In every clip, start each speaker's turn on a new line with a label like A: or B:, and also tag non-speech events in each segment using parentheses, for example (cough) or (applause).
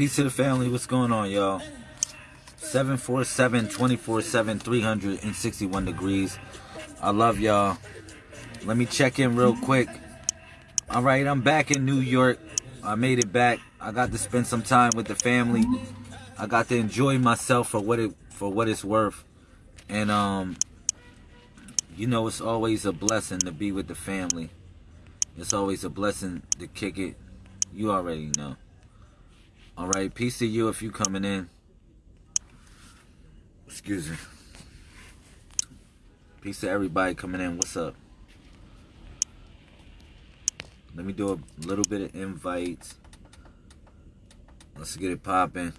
A: Peace to the family. What's going on, y'all? 747 24 7 361 degrees. I love y'all. Let me check in real quick. All right, I'm back in New York. I made it back. I got to spend some time with the family. I got to enjoy myself for what it for what it's worth. And um you know it's always a blessing to be with the family. It's always a blessing to kick it. You already know. All right, peace to you if you coming in. Excuse me. Peace to everybody coming in. What's up? Let me do a little bit of invites. Let's get it popping.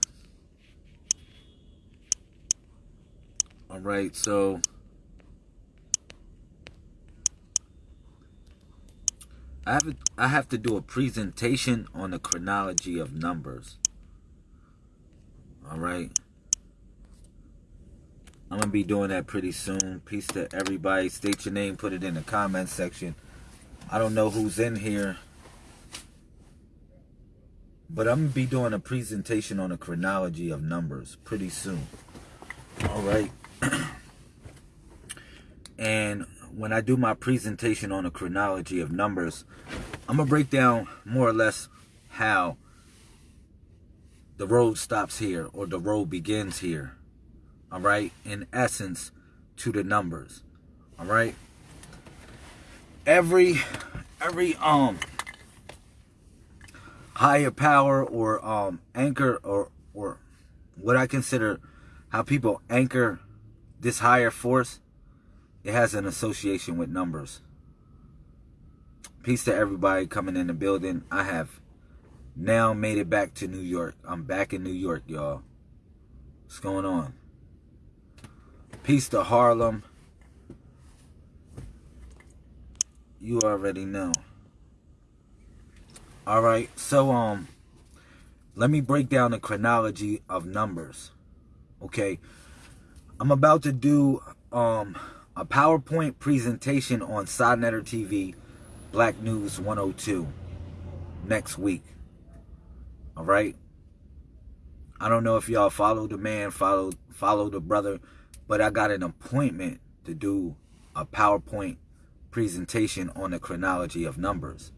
A: All right, so I have I have to do a presentation on the chronology of numbers. All right. I'm going to be doing that pretty soon. Peace to everybody. State your name. Put it in the comment section. I don't know who's in here. But I'm going to be doing a presentation on the chronology of numbers pretty soon. All right. (clears throat) and when I do my presentation on the chronology of numbers, I'm going to break down more or less how the road stops here or the road begins here. All right. In essence, to the numbers. All right. Every, every, um, higher power or, um, anchor or, or what I consider how people anchor this higher force, it has an association with numbers. Peace to everybody coming in the building. I have now made it back to New York. I'm back in New York, y'all. What's going on? Peace to Harlem. You already know. All right, so um, let me break down the chronology of numbers. Okay, I'm about to do um a PowerPoint presentation on Sodnetter TV, Black News 102 next week. All right. I don't know if y'all follow the man, follow follow the brother, but I got an appointment to do a PowerPoint presentation on the chronology of numbers.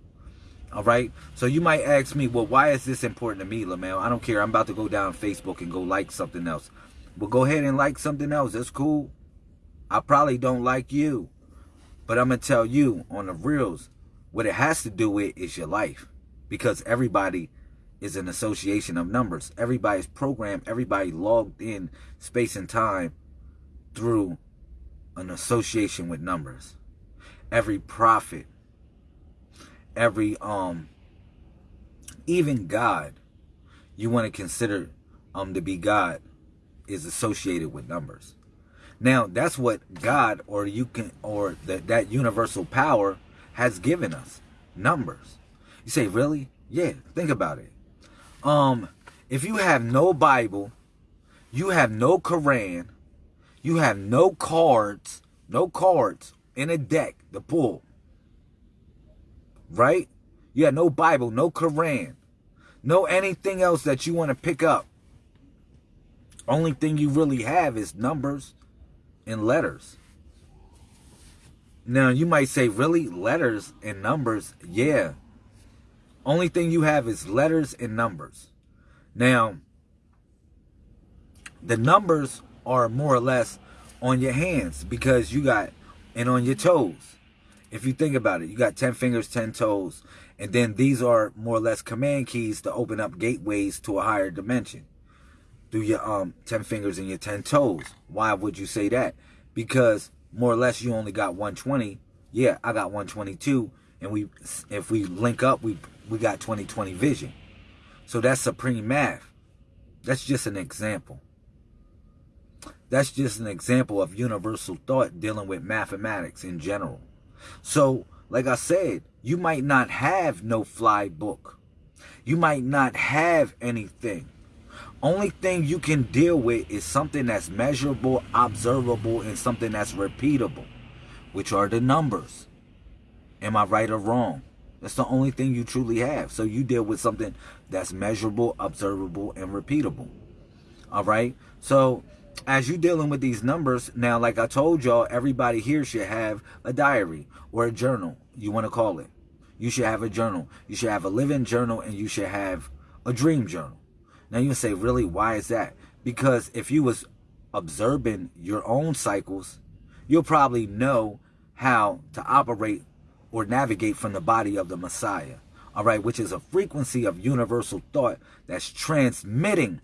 A: All right. So you might ask me, well, why is this important to me, LaMail? I don't care. I'm about to go down Facebook and go like something else. But go ahead and like something else. That's cool. I probably don't like you. But I'm going to tell you on the reels, what it has to do with is your life. Because everybody is an association of numbers. Everybody's programmed, everybody logged in space and time through an association with numbers. Every prophet, every um even God you want to consider um to be God is associated with numbers. Now, that's what God or you can or that that universal power has given us. Numbers. You say, "Really?" Yeah, think about it um, if you have no Bible, you have no Quran, you have no cards, no cards in a deck to pull, right? You have no Bible, no Quran, no anything else that you want to pick up. Only thing you really have is numbers and letters. Now, you might say, really? Letters and numbers? Yeah. Only thing you have is letters and numbers. Now, the numbers are more or less on your hands because you got, and on your toes. If you think about it, you got 10 fingers, 10 toes. And then these are more or less command keys to open up gateways to a higher dimension. Do your um 10 fingers and your 10 toes. Why would you say that? Because more or less you only got 120. Yeah, I got 122 and we if we link up we we got 2020 vision. So that's supreme math. That's just an example. That's just an example of universal thought dealing with mathematics in general. So like i said you might not have no fly book. You might not have anything. Only thing you can deal with is something that's measurable observable and something that's repeatable which are the numbers. Am I right or wrong? That's the only thing you truly have. So you deal with something that's measurable, observable, and repeatable. All right. So as you dealing with these numbers, now, like I told y'all, everybody here should have a diary or a journal, you want to call it. You should have a journal. You should have a living journal and you should have a dream journal. Now you say, really, why is that? Because if you was observing your own cycles, you'll probably know how to operate or navigate from the body of the Messiah. All right, which is a frequency of universal thought that's transmitting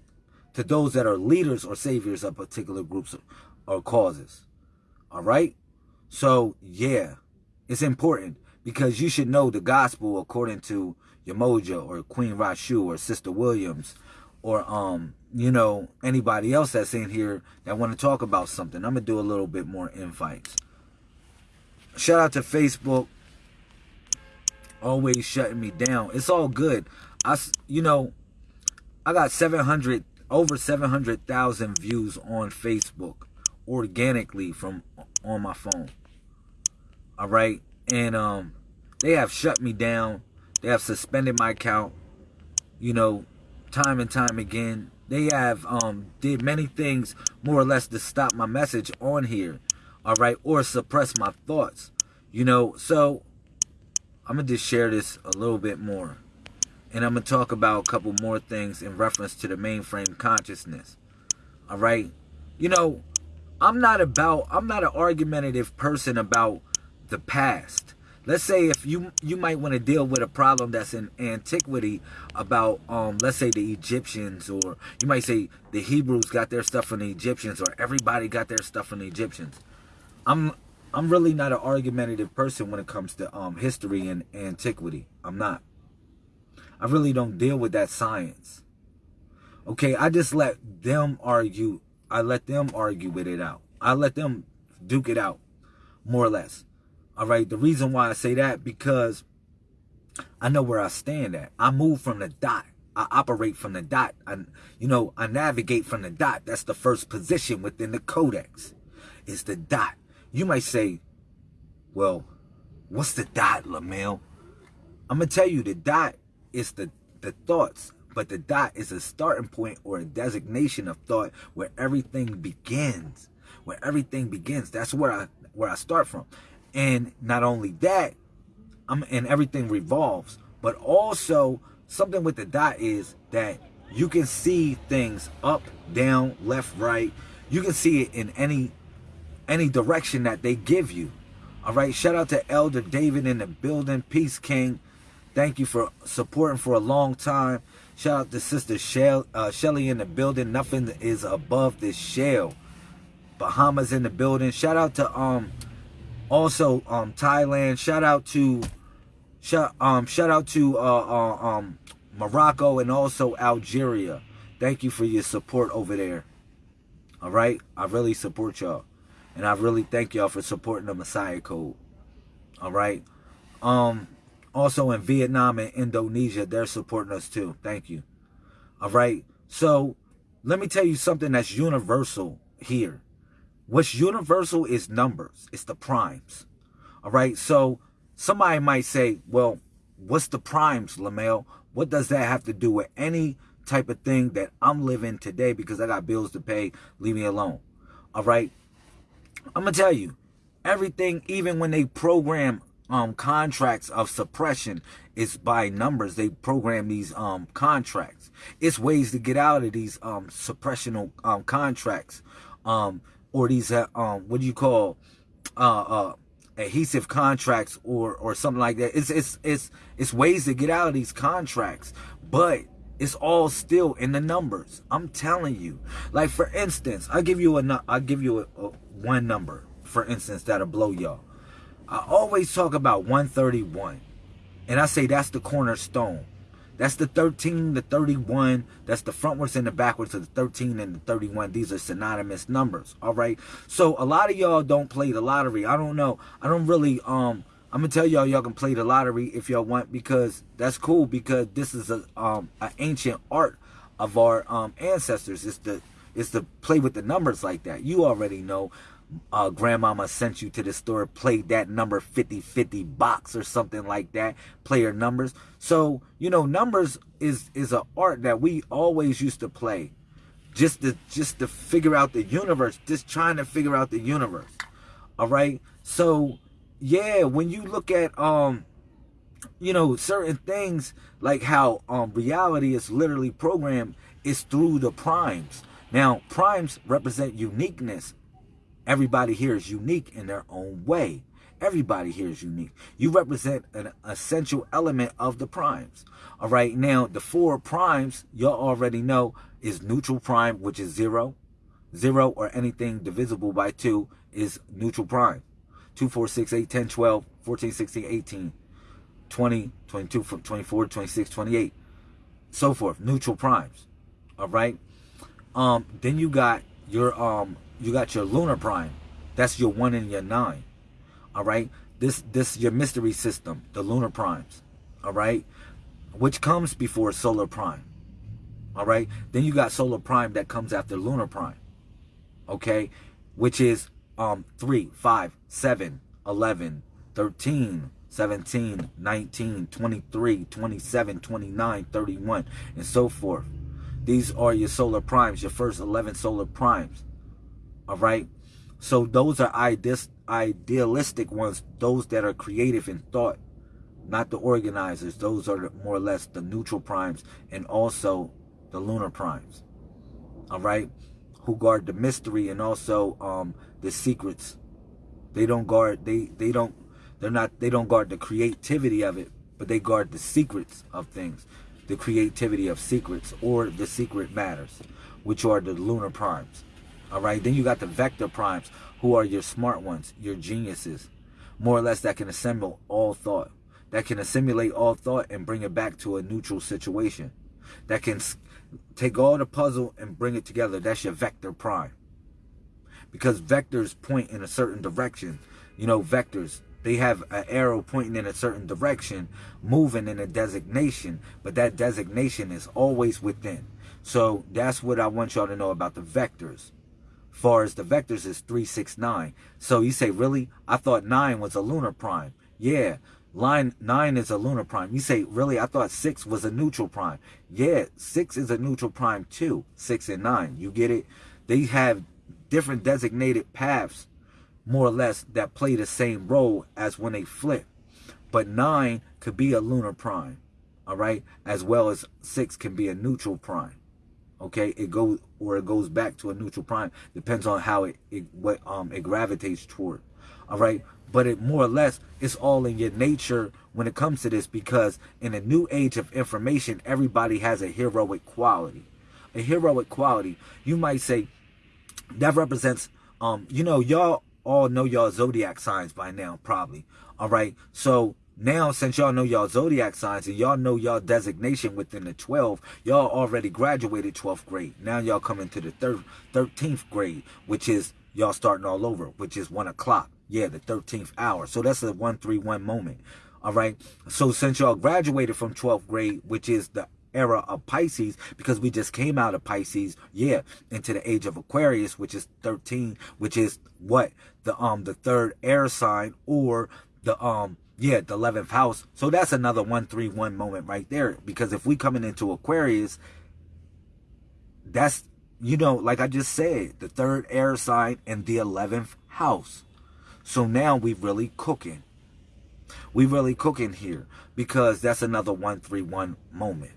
A: to those that are leaders or saviors of particular groups or causes. All right? So, yeah, it's important because you should know the gospel according to Umoja or Queen Rashu or Sister Williams or um you know anybody else that's in here that want to talk about something. I'm gonna do a little bit more invites. Shout out to Facebook, always shutting me down. It's all good. I you know I got 700 over 700,000 views on Facebook organically from on my phone. All right, and um they have shut me down. They have suspended my account. You know, time and time again. They have um, did many things more or less to stop my message on here, all right, or suppress my thoughts, you know. So I'm gonna just share this a little bit more, and I'm gonna talk about a couple more things in reference to the mainframe consciousness, all right. You know, I'm not about I'm not an argumentative person about the past let's say if you you might want to deal with a problem that's in antiquity about um let's say the Egyptians or you might say the Hebrews got their stuff from the Egyptians or everybody got their stuff from the Egyptians. I'm I'm really not an argumentative person when it comes to um history and antiquity. I'm not. I really don't deal with that science. Okay, I just let them argue. I let them argue with it out. I let them duke it out, more or less. All right. The reason why I say that because I know where I stand at. I move from the dot. I operate from the dot. I, you know, I navigate from the dot. That's the first position within the codex. Is the dot. You might say, well, what's the dot, Lamel? I'm gonna tell you the dot is the the thoughts, but the dot is a starting point or a designation of thought where everything begins. Where everything begins. That's where I where I start from. And not only that, I'm, and everything revolves, but also something with the dot is that you can see things up, down, left, right. You can see it in any any direction that they give you. All right. Shout out to Elder David in the building. Peace King. Thank you for supporting for a long time. Shout out to Sister Shell, uh, Shelly in the building. Nothing is above this shell. Bahamas in the building. Shout out to um also um Thailand. Shout out to shout um shout out to uh, uh, um Morocco and also Algeria. Thank you for your support over there. All right, I really support y'all, and I really thank y'all for supporting the Messiah Code. All right, um, also in Vietnam and Indonesia, they're supporting us too. Thank you. All right, so let me tell you something that's universal here. What's universal is numbers. It's the primes. All right. So somebody might say, well, what's the primes, Lamel? What does that have to do with any type of thing that I'm living today because I got bills to pay? Leave me alone. All right. I'm to tell you everything, even when they program um, contracts of suppression is by numbers. They program these um, contracts. It's ways to get out of these um, suppressional um, contracts. Um, or these uh, um what do you call uh uh adhesive contracts or or something like that. It's it's it's it's ways to get out of these contracts, but it's all still in the numbers. I'm telling you. Like for instance, I give you a I give you a, a, one number for instance that'll blow y'all. I always talk about 131, and I say that's the cornerstone. That's the 13, the 31. That's the frontwards and the backwards of the 13 and the 31. These are synonymous numbers. All right. So a lot of y'all don't play the lottery. I don't know. I don't really, um, I'm gonna tell y'all y'all can play the lottery if y'all want because that's cool because this is a um an ancient art of our um ancestors. It's the it's to play with the numbers like that. You already know. Uh, grandmama sent you to the store, played that number 50-50 box or something like that, player numbers. So, you know, numbers is is an art that we always used to play. Just to just to figure out the universe, just trying to figure out the universe. All right? So, yeah, when you look at um you know, certain things like how um reality is literally programmed is through the primes. Now, primes represent uniqueness Everybody here is unique in their own way. Everybody here is unique. You represent an essential element of the primes. All right. Now, the four primes, y'all already know, is neutral prime, which is zero. Zero or anything divisible by two is neutral prime. 2, 4, 6, 8, 10, 12, 14, 16, 18, 20, 22, 24, 26, 28, so forth. Neutral primes. All right. Um, then you got your um you got your lunar prime. That's your one and your nine. All right. This this your mystery system, the lunar primes. All right, which comes before solar prime. All right. Then you got solar prime that comes after lunar prime. Okay, which is um 3, 5, 7, 11, 13, 17, 19, 23, 27, 29, 31, and so forth. These are your solar primes, your first 11 solar primes. All right. So those are idealistic ones, those that are creative in thought, not the organizers. Those are more or less the neutral primes and also the lunar primes. All right. Who guard the mystery and also um, the secrets. They don't guard, they, they don't, they're not, they don't guard the creativity of it, but they guard the secrets of things. The creativity of secrets or the secret matters, which are the lunar primes. All right. Then you got the vector primes, who are your smart ones, your geniuses, more or less that can assemble all thought, that can assimilate all thought and bring it back to a neutral situation, that can take all the puzzle and bring it together. That's your vector prime. Because vectors point in a certain direction. You know, vectors, they have an arrow pointing in a certain direction, moving in a designation, but that designation is always within. So that's what I want y'all to know about the vectors far as the vectors is 369. So you say, really? I thought 9 was a lunar prime. Yeah, line 9 is a lunar prime. You say, really? I thought 6 was a neutral prime. Yeah, 6 is a neutral prime too. 6 and 9. You get it? They have different designated paths, more or less, that play the same role as when they flip. But 9 could be a lunar prime, all right? As well as 6 can be a neutral prime okay? It goes or it goes back to a neutral prime. Depends on how it, it what um it gravitates toward all right? But it more or less it's all in your nature when it comes to this because in a new age of information everybody has a heroic quality. A heroic quality. You might say that represents um you know y'all all know y'all zodiac signs by now probably all right? So now, since y'all know y'all zodiac signs and y'all know y'all designation within the 12, y'all already graduated 12th grade. Now y'all come into the third, 13th grade, which is y'all starting all over, which is 1 o'clock. Yeah, the 13th hour. So that's a 131 moment. All right. So since y'all graduated from 12th grade, which is the era of Pisces because we just came out of Pisces, yeah, into the age of Aquarius, which is 13, which is what the um the third air sign or the um yeah, the 11th house. So that's another 131 moment right there. Because if we coming into Aquarius, that's, you know, like I just said, the third air sign and the 11th house. So now we really cooking. We really cooking here because that's another 131 moment.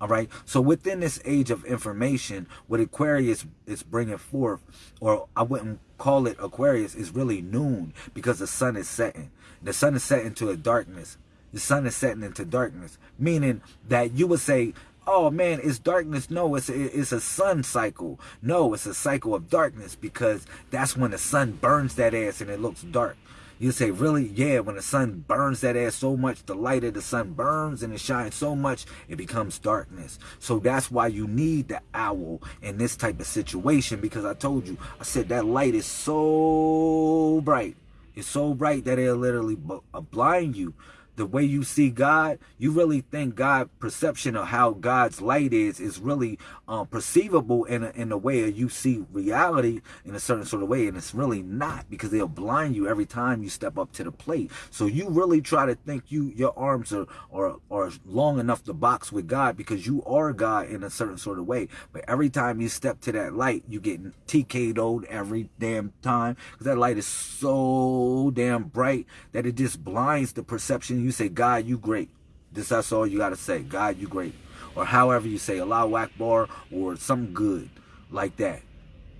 A: All right. So within this age of information, what Aquarius is bringing forth, or I wouldn't call it Aquarius, is really noon because the sun is setting. The sun is setting to a darkness. The sun is setting into darkness, meaning that you would say, oh man, it's darkness. No, it's a, it's a sun cycle. No, it's a cycle of darkness because that's when the sun burns that ass and it looks dark. You say, really? Yeah, when the sun burns that ass so much, the light of the sun burns and it shines so much, it becomes darkness. So that's why you need the owl in this type of situation because I told you, I said that light is so bright. It's so bright that it'll literally uh, blind you. The way you see God, you really think God perception of how God's light is is really um, perceivable in a, in a way you see reality in a certain sort of way, and it's really not because they'll blind you every time you step up to the plate. So you really try to think you your arms are are are long enough to box with God because you are God in a certain sort of way. But every time you step to that light, you get TK'd every damn time because that light is so damn bright that it just blinds the perception. You say, God, you great. This that's all you gotta say. God, you great. Or however you say Allahu Akbar or something good like that.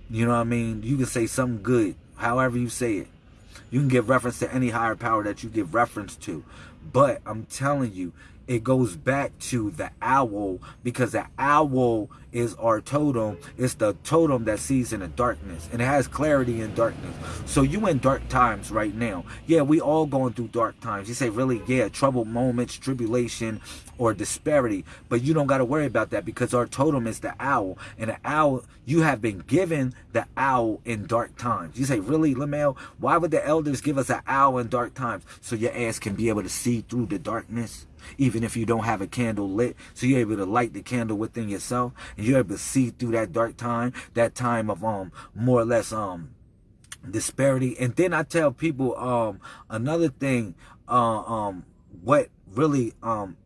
A: You know what I mean? You can say something good, however you say it. You can give reference to any higher power that you give reference to. But I'm telling you, it goes back to the owl because the owl is our totem. It's the totem that sees in the darkness and it has clarity in darkness. So you in dark times right now. Yeah, we all going through dark times. You say really, yeah, troubled moments, tribulation, or disparity. But you don't got to worry about that because our totem is the owl. And the owl, you have been given the owl in dark times. You say, really, Lamel? Why would the elders give us an owl in dark times? So your ass can be able to see through the darkness even if you don't have a candle lit. So you're able to light the candle within yourself and you're able to see through that dark time, that time of um more or less um disparity. And then I tell people um another thing, uh, um what really um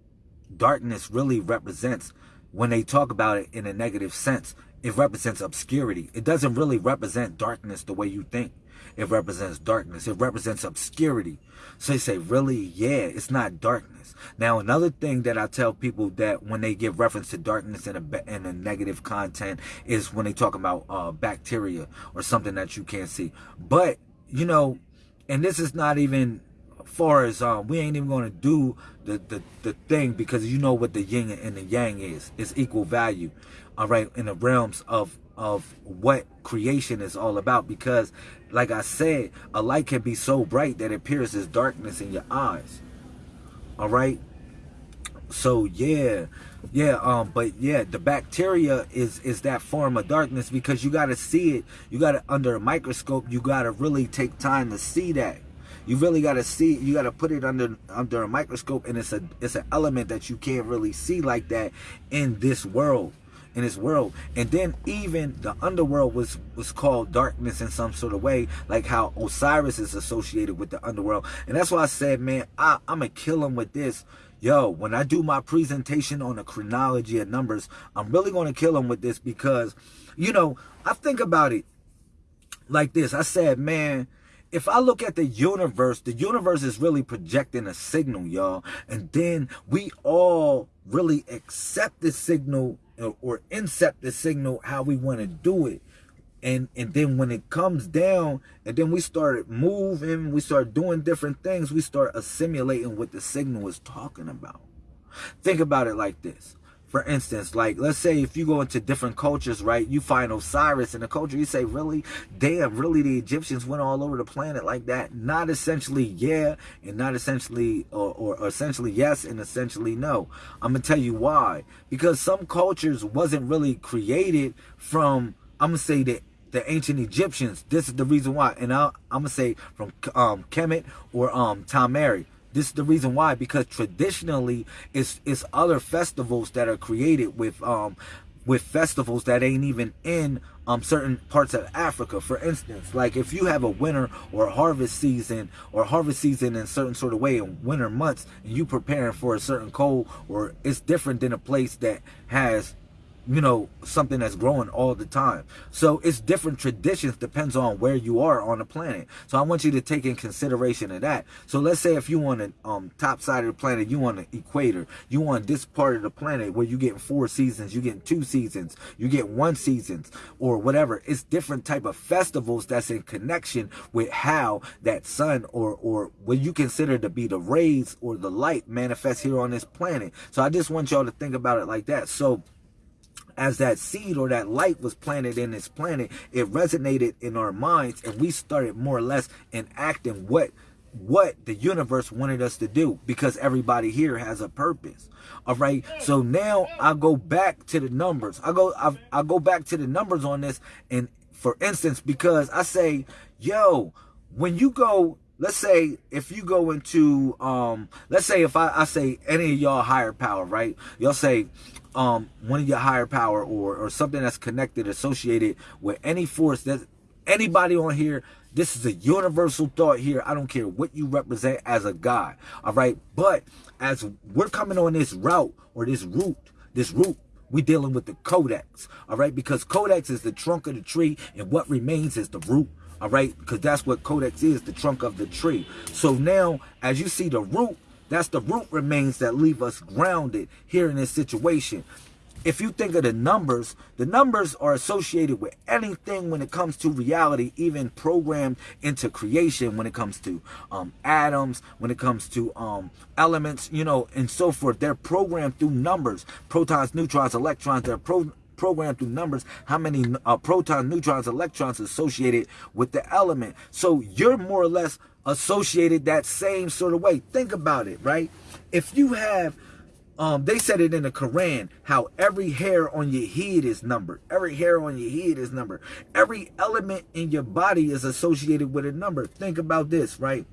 A: darkness really represents when they talk about it in a negative sense. It represents obscurity. It doesn't really represent darkness the way you think. It represents darkness. It represents obscurity. So they say, really? Yeah, it's not darkness. Now, another thing that I tell people that when they give reference to darkness in a, in a negative content is when they talk about uh, bacteria or something that you can't see. But, you know, and this is not even far as um, we ain't even going to do the, the, the thing because you know what the yin and the yang is. It's equal value, all right, in the realms of of what creation is all about because like I said, a light can be so bright that it pierces darkness in your eyes. All right? So yeah. Yeah, um but yeah, the bacteria is is that form of darkness because you got to see it. You got to under a microscope, you got to really take time to see that. You really got to see you got to put it under under a microscope and it's a it's an element that you can't really see like that in this world in this world. And then even the underworld was was called darkness in some sort of way, like how Osiris is associated with the underworld. And that's why I said, man, I, I'm gonna kill him with this. Yo, when I do my presentation on the chronology of numbers, I'm really gonna kill him with this because, you know, I think about it like this. I said, man, if I look at the universe, the universe is really projecting a signal, y'all. And then we all really accept the signal or incept the signal how we want to do it. And, and then when it comes down and then we start moving, we start doing different things, we start assimilating what the signal is talking about. Think about it like this for instance, like let's say if you go into different cultures, right, you find Osiris in a culture, you say, really? Damn, really the Egyptians went all over the planet like that? Not essentially yeah, and not essentially or, or, or essentially yes and essentially no. I'm gonna tell you why. Because some cultures wasn't really created from I'm gonna say that the ancient Egyptians. This is the reason why. And i am gonna say from um Kemet or um Mary. This is the reason why, because traditionally it's it's other festivals that are created with um with festivals that ain't even in um certain parts of Africa. For instance, like if you have a winter or harvest season or harvest season in certain sort of way in winter months and you preparing for a certain cold or it's different than a place that has you know, something that's growing all the time. So it's different traditions depends on where you are on the planet. So I want you to take in consideration of that. So let's say if you want the um, top side of the planet, you want the equator, you want this part of the planet where you get four seasons, you get two seasons, you get one seasons or whatever. It's different type of festivals that's in connection with how that sun or, or what you consider to be the rays or the light manifests here on this planet. So I just want y'all to think about it like that. So as that seed or that light was planted in this planet, it resonated in our minds and we started more or less enacting what what the universe wanted us to do because everybody here has a purpose. All right? So now i go back to the numbers. I go i, I go back to the numbers on this and for instance because i say yo when you go let's say if you go into um let's say if I, I say any of y'all higher power, right? Y'all say um one of your higher power or or something that's connected, associated with any force that anybody on here this is a universal thought here. I don't care what you represent as a God. All right. But as we're coming on this route or this route, this route, we dealing with the codex. All right. Because codex is the trunk of the tree and what remains is the root. All right. Because that's what codex is, the trunk of the tree. So now as you see the root, that's the root remains that leave us grounded here in this situation if you think of the numbers, the numbers are associated with anything when it comes to reality, even programmed into creation when it comes to um, atoms, when it comes to um, elements, you know, and so forth. They're programmed through numbers, protons, neutrons, electrons. They're pro programmed through numbers, how many uh, protons, neutrons, electrons associated with the element. So you're more or less associated that same sort of way. Think about it, right? If you have um, they said it in the Quran, how every hair on your head is numbered. Every hair on your head is numbered. Every element in your body is associated with a number. Think about this, right?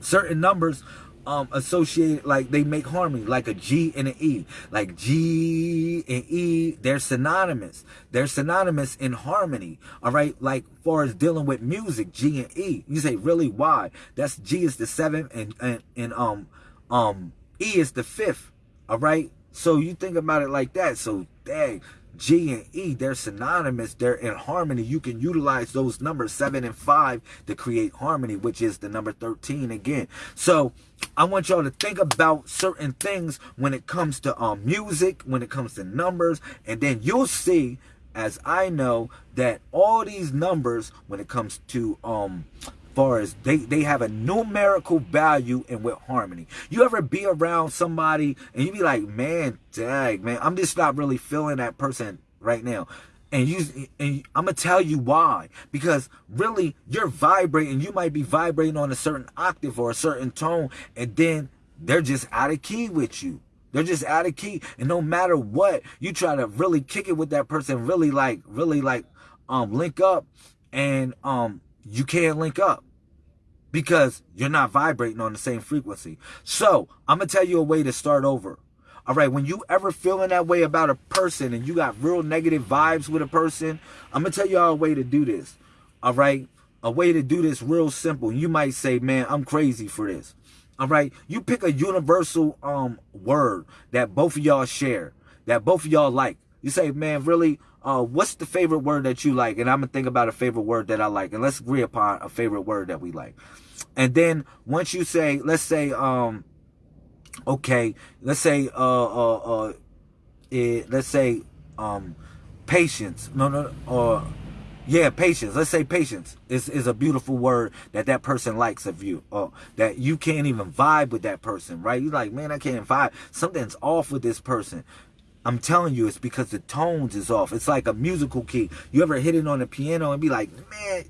A: Certain numbers um, associated, like they make harmony, like a G and an E. Like G and E, they're synonymous. They're synonymous in harmony, all right? Like far as dealing with music, G and E. You say, really, why? That's G is the seventh and, and, and um, um, E is the fifth all right. So you think about it like that. So dang, G and E, they're synonymous. They're in harmony. You can utilize those numbers seven and five to create harmony, which is the number 13 again. So I want y'all to think about certain things when it comes to um, music, when it comes to numbers, and then you'll see as I know that all these numbers when it comes to um far as they, they have a numerical value and with harmony. You ever be around somebody and you be like, man, dang, man, I'm just not really feeling that person right now. And you and I'm gonna tell you why. Because really you're vibrating, you might be vibrating on a certain octave or a certain tone, and then they're just out of key with you. They're just out of key. And no matter what, you try to really kick it with that person, really like, really like um link up and um you can't link up because you're not vibrating on the same frequency. So I'm going to tell you a way to start over. All right, when you ever feeling that way about a person and you got real negative vibes with a person, I'm going to tell you all a way to do this. All right, a way to do this real simple. You might say, man, I'm crazy for this. All right, you pick a universal um word that both of y'all share, that both of y'all like. You say, man, really, uh, what's the favorite word that you like? And I'm gonna think about a favorite word that I like, and let's agree upon a favorite word that we like. And then once you say, let's say, um, okay, let's say, uh, uh, uh, it, let's say, um, patience. No, no, or yeah, patience. Let's say patience is, is a beautiful word that that person likes of you. Or that you can't even vibe with that person, right? You're like, man, I can't vibe. Something's off with this person. I'm telling you, it's because the tones is off. It's like a musical key. You ever hit it on the piano and be like, man,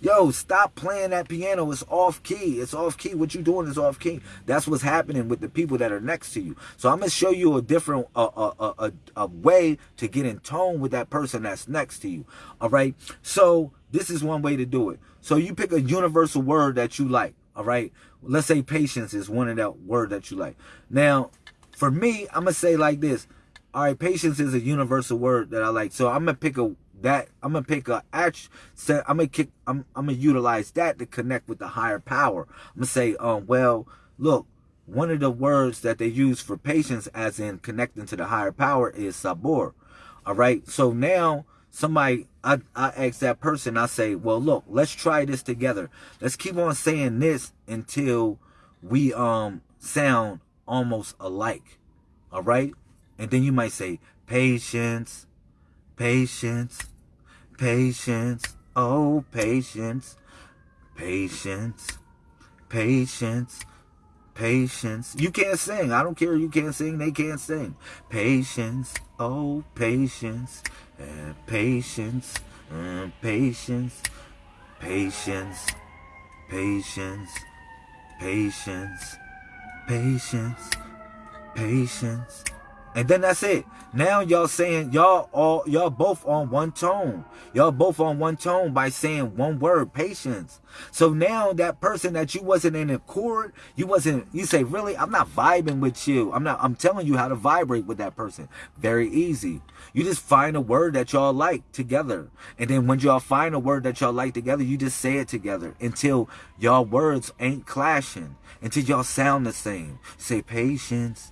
A: yo, stop playing that piano. It's off key. It's off key. What you doing is off key. That's what's happening with the people that are next to you. So I'm gonna show you a different, a a, a, a way to get in tone with that person that's next to you. All right. So this is one way to do it. So you pick a universal word that you like. All right. Let's say patience is one of that word that you like. Now, for me, I'm gonna say like this. All right, patience is a universal word that I like. So I'm gonna pick a that I'm gonna pick a act. I'm gonna kick. I'm I'm gonna utilize that to connect with the higher power. I'm gonna say, um, well, look, one of the words that they use for patience, as in connecting to the higher power, is sabor. All right. So now somebody, I I ask that person. I say, well, look, let's try this together. Let's keep on saying this until we um sound almost alike. All right? And then you might say, patience, patience, patience, oh, patience, patience, patience, patience. You can't sing. I don't care. You can't sing. They can't sing. Patience, oh, patience, uh, patience, uh, patience, patience, patience, patience patience, patience. And then that's it. Now y'all saying y'all all y'all both on one tone. Y'all both on one tone by saying one word, patience. So now that person that you wasn't in accord, you wasn't you say, really, I'm not vibing with you. I'm not I'm telling you how to vibrate with that person. Very easy. You just find a word that y'all like together. And then when y'all find a word that y'all like together, you just say it together until y'all words ain't clashing. Until y'all sound the same. Say patience,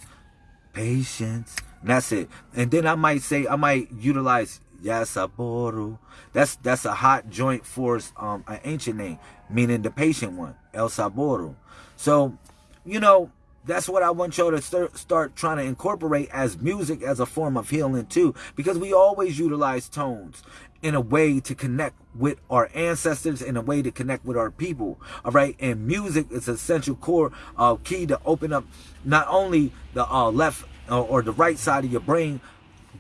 A: patience. And that's it. And then I might say, I might utilize Yasaboru. That's that's a hot joint for um an ancient name, meaning the patient one, El Saboru. So, you know, that's what I want y'all to start, start trying to incorporate as music as a form of healing too. Because we always utilize tones in a way to connect with our ancestors, in a way to connect with our people. All right. And music is essential core uh, key to open up not only the uh, left uh, or the right side of your brain,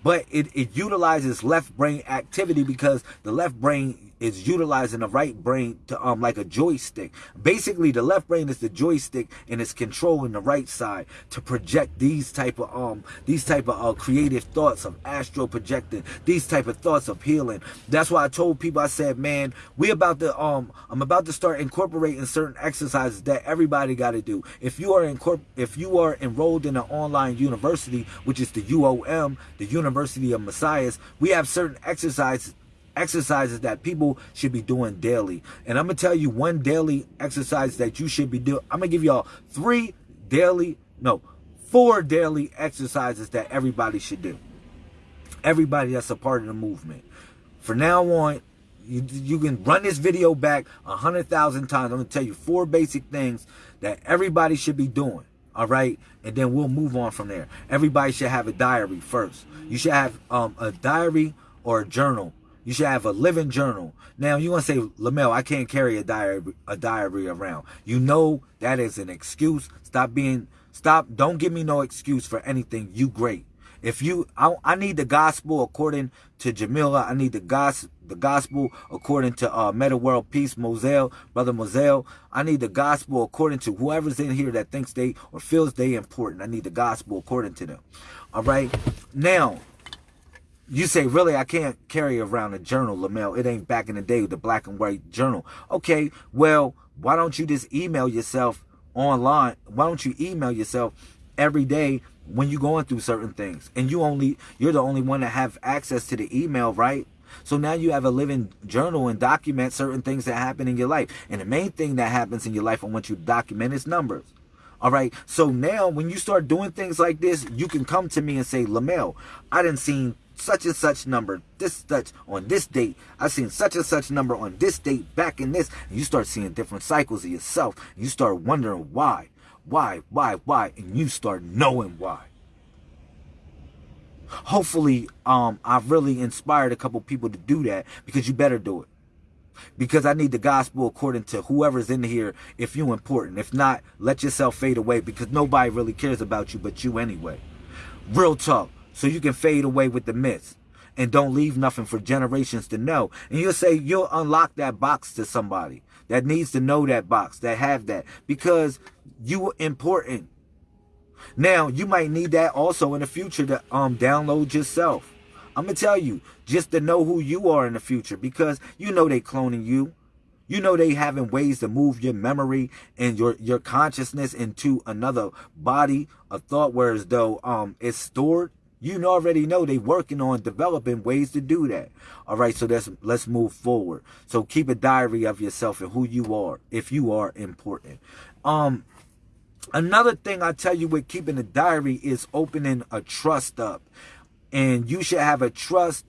A: but it, it utilizes left brain activity because the left brain is utilizing the right brain to um like a joystick. Basically, the left brain is the joystick and it's controlling the right side to project these type of um these type of uh, creative thoughts of astral projecting, these type of thoughts of healing. That's why I told people I said, man, we about to um I'm about to start incorporating certain exercises that everybody got to do. If you are incorpor if you are enrolled in an online university, which is the UOM, the University of Messiahs, we have certain exercises exercises that people should be doing daily. And I'm going to tell you one daily exercise that you should be doing. I'm going to give y'all three daily, no, four daily exercises that everybody should do. Everybody that's a part of the movement. For now on, you, you can run this video back a hundred thousand times. I'm going to tell you four basic things that everybody should be doing. All right. And then we'll move on from there. Everybody should have a diary first. You should have um, a diary or a journal you should have a living journal. Now you want to say, Lamel, I can't carry a diary, a diary around. You know that is an excuse. Stop being, stop. Don't give me no excuse for anything. You great. If you, I, I need the gospel according to Jamila. I need the gospel, the gospel according to uh, Meta World Peace, Moselle, Brother Moselle. I need the gospel according to whoever's in here that thinks they or feels they important. I need the gospel according to them. All right. Now, you say, really, I can't carry around a journal, Lamel. It ain't back in the day with the black and white journal. Okay, well, why don't you just email yourself online? Why don't you email yourself every day when you're going through certain things? And you only, you're the only one that have access to the email, right? So now you have a living journal and document certain things that happen in your life. And the main thing that happens in your life I want you to document is numbers. All right. So now when you start doing things like this, you can come to me and say, Lamel, I didn't see such and such number, this such on this date. I seen such and such number on this date back in this. And you start seeing different cycles of yourself. You start wondering why, why, why, why, and you start knowing why. Hopefully, um, I've really inspired a couple people to do that because you better do it. Because I need the gospel according to whoever's in here if you important. If not, let yourself fade away because nobody really cares about you but you anyway. Real talk so you can fade away with the myths and don't leave nothing for generations to know. And you'll say you'll unlock that box to somebody that needs to know that box, that have that, because you were important. Now, you might need that also in the future to um download yourself. I'm going to tell you, just to know who you are in the future, because you know they cloning you. You know they having ways to move your memory and your your consciousness into another body of thought, whereas though um it's stored you already know they working on developing ways to do that. All right, so let's let's move forward. So keep a diary of yourself and who you are, if you are important. Um, another thing I tell you with keeping a diary is opening a trust up, and you should have a trust.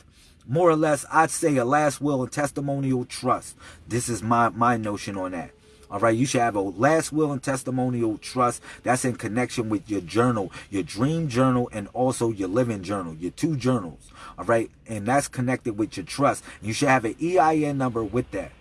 A: More or less, I'd say a last will and testimonial trust. This is my my notion on that. All right, you should have a last will and testimonial trust that's in connection with your journal, your dream journal, and also your living journal, your two journals. All right, and that's connected with your trust. You should have an EIN number with that,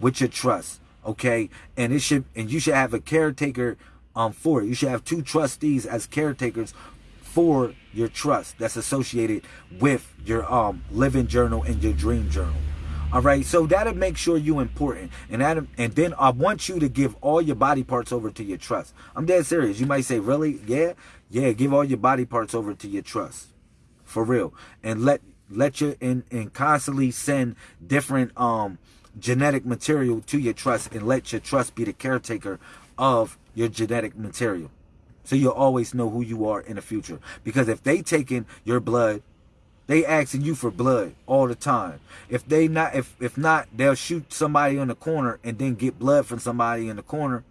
A: with your trust. Okay, and it should, and you should have a caretaker um for it. You should have two trustees as caretakers for your trust that's associated with your um living journal and your dream journal. All right, so that'll make sure you important, and that, and then I want you to give all your body parts over to your trust. I'm dead serious. You might say, really? Yeah, yeah. Give all your body parts over to your trust, for real, and let let you and and constantly send different um genetic material to your trust, and let your trust be the caretaker of your genetic material, so you'll always know who you are in the future. Because if they taking your blood they asking you for blood all the time. If they not if if not, they'll shoot somebody in the corner and then get blood from somebody in the corner.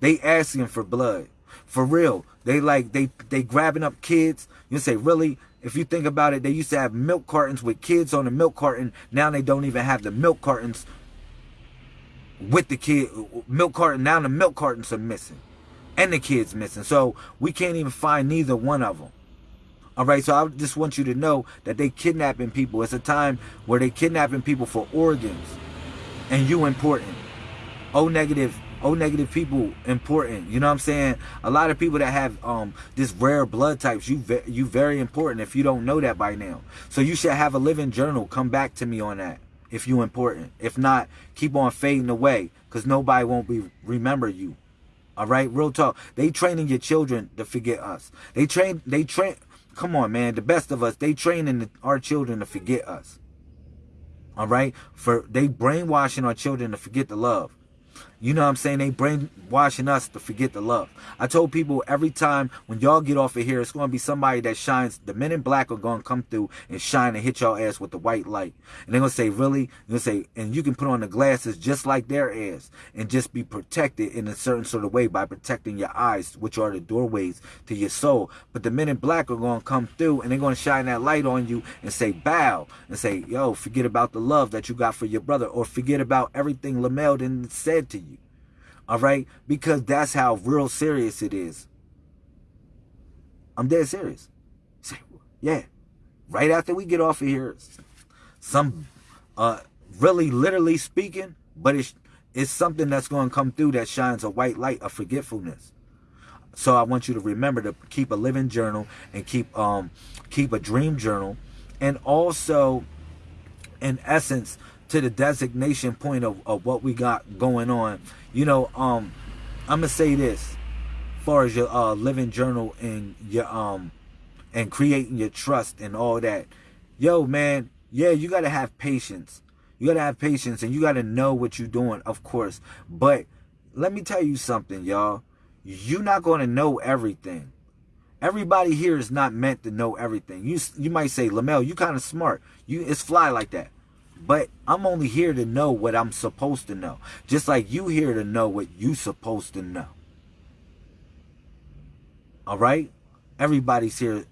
A: They asking for blood. For real. They like they they grabbing up kids. You say, really? If you think about it, they used to have milk cartons with kids on the milk carton. Now they don't even have the milk cartons with the kid milk carton. Now the milk cartons are missing. And the kids missing. So we can't even find neither one of them. All right, so I just want you to know that they kidnapping people. It's a time where they kidnapping people for organs, and you important. O negative, O negative people important. You know what I'm saying? A lot of people that have um this rare blood types, you ve you very important. If you don't know that by now, so you should have a living journal. Come back to me on that if you important. If not, keep on fading away because nobody won't be remember you. All right, real talk. They training your children to forget us. They train. They train. Come on, man. The best of us, they training our children to forget us. All right? For they brainwashing our children to forget the love. You know what I'm saying? They brainwashing us to forget the love. I told people every time when y'all get off of here, it's going to be somebody that shines. The men in black are going to come through and shine and hit y'all ass with the white light. And they're going to say, really? They're going to say, and you can put on the glasses just like their ass and just be protected in a certain sort of way by protecting your eyes, which are the doorways to your soul. But the men in black are going to come through and they're going to shine that light on you and say, bow, and say, yo, forget about the love that you got for your brother or forget about everything Lamel didn't said to you. All right? Because that's how real serious it is. I'm dead serious. Say, yeah. Right after we get off of here, some uh really literally speaking, but it's it's something that's going to come through that shines a white light of forgetfulness. So I want you to remember to keep a living journal and keep um keep a dream journal and also in essence to the designation point of, of what we got going on you know, um, I'm gonna say this, as far as your uh, living journal and your um and creating your trust and all that. Yo, man, yeah, you gotta have patience. You gotta have patience and you gotta know what you're doing, of course. But let me tell you something, y'all. You're not gonna know everything. Everybody here is not meant to know everything. You you might say, Lamel, you kind of smart. You it's fly like that. But I'm only here to know what I'm supposed to know. Just like you here to know what you supposed to know. All right? Everybody's here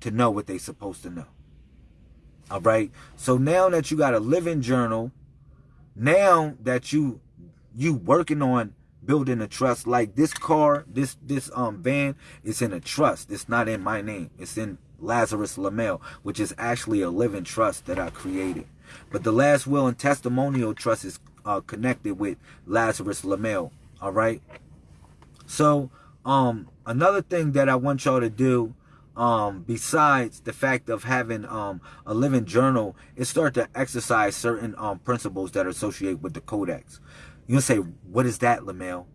A: to know what they supposed to know. All right? So now that you got a living journal, now that you you working on building a trust like this car, this this um van is in a trust. It's not in my name. It's in Lazarus Lamel, which is actually a living trust that I created. But the last will and testimonial trust is uh, connected with Lazarus Lamel. All right. So, um, another thing that I want y'all to do, um, besides the fact of having um a living journal, is start to exercise certain um principles that are associated with the codex. You'll say, what is that, Lamel?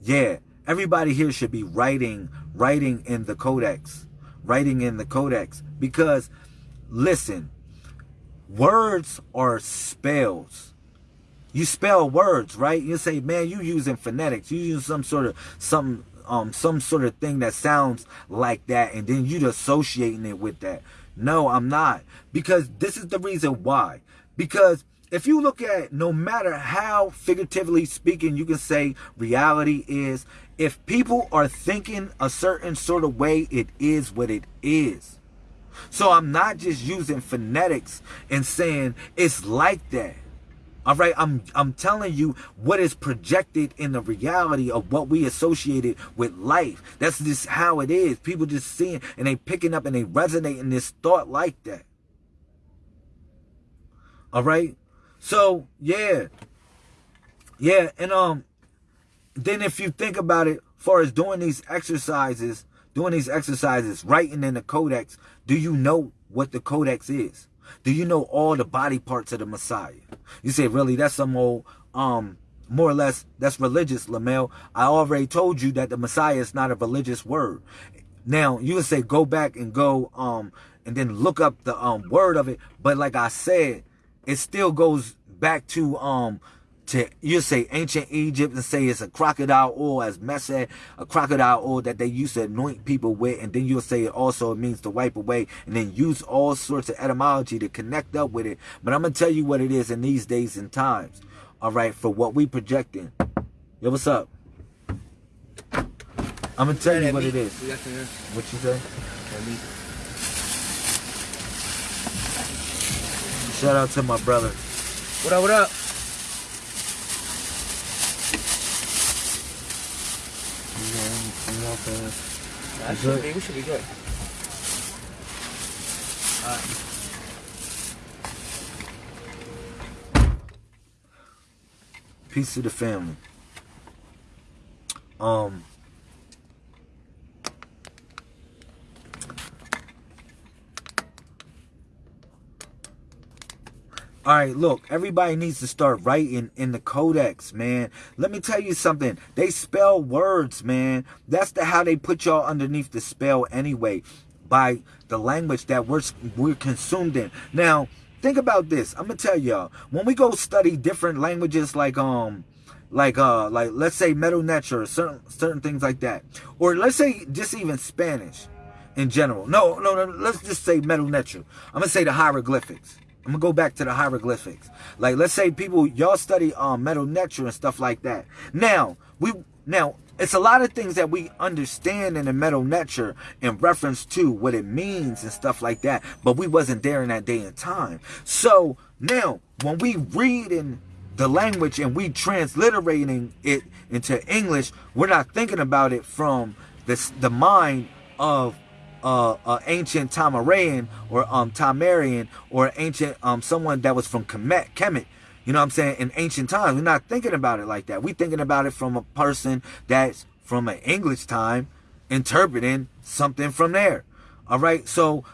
A: Yeah, everybody here should be writing, writing in the codex, writing in the codex, because listen, Words are spells. You spell words, right? You say, man, you using phonetics. You use some sort of some um some sort of thing that sounds like that, and then you associating it with that. No, I'm not. Because this is the reason why. Because if you look at no matter how figuratively speaking you can say reality is, if people are thinking a certain sort of way, it is what it is. So I'm not just using phonetics and saying it's like that. All right, I'm I'm telling you what is projected in the reality of what we associated with life. That's just how it is. People just seeing and they picking up and they resonate in this thought like that. All right, so yeah, yeah, and um, then if you think about it, far as doing these exercises, doing these exercises, writing in the codex, do you know what the codex is? Do you know all the body parts of the Messiah? You say, really? That's some old, um, more or less, that's religious, Lamel. I already told you that the Messiah is not a religious word. Now, you would say, go back and go, um, and then look up the, um, word of it. But like I said, it still goes back to, um, to you say ancient Egypt and say it's a crocodile oil as Mesed, a crocodile oil that they used to anoint people with, and then you'll say it also means to wipe away, and then use all sorts of etymology to connect up with it. But I'm gonna tell you what it is in these days and times. All right, for what we projecting. Yo, what's up? I'm gonna tell you what it is. What you say? Shout out to my brother.
B: What up? What up? That should be, we should be good. Alright.
A: Peace to the family. Um All right, look, everybody needs to start writing in the codex, man. Let me tell you something. They spell words, man. That's the how they put y'all underneath the spell anyway, by the language that we're we're consumed in. Now, think about this. I'm gonna tell y'all when we go study different languages, like um, like uh, like let's say metal or certain certain things like that, or let's say just even Spanish in general. No, no, no. Let's just say Medu Neter. I'm gonna say the hieroglyphics. I'm gonna go back to the hieroglyphics. Like, let's say people, y'all study um, Medu Neter and stuff like that. Now, we now it's a lot of things that we understand in the Medu Neter in reference to what it means and stuff like that, but we wasn't there in that day and time. So now, when we read in the language and we transliterating it into English, we're not thinking about it from this the mind of uh, uh, ancient Tamarian or um, Tamarian or ancient um, someone that was from Kemet, Kemet. You know what I'm saying? In ancient times, we're not thinking about it like that. We're thinking about it from a person that's from an English time interpreting something from there. All right. So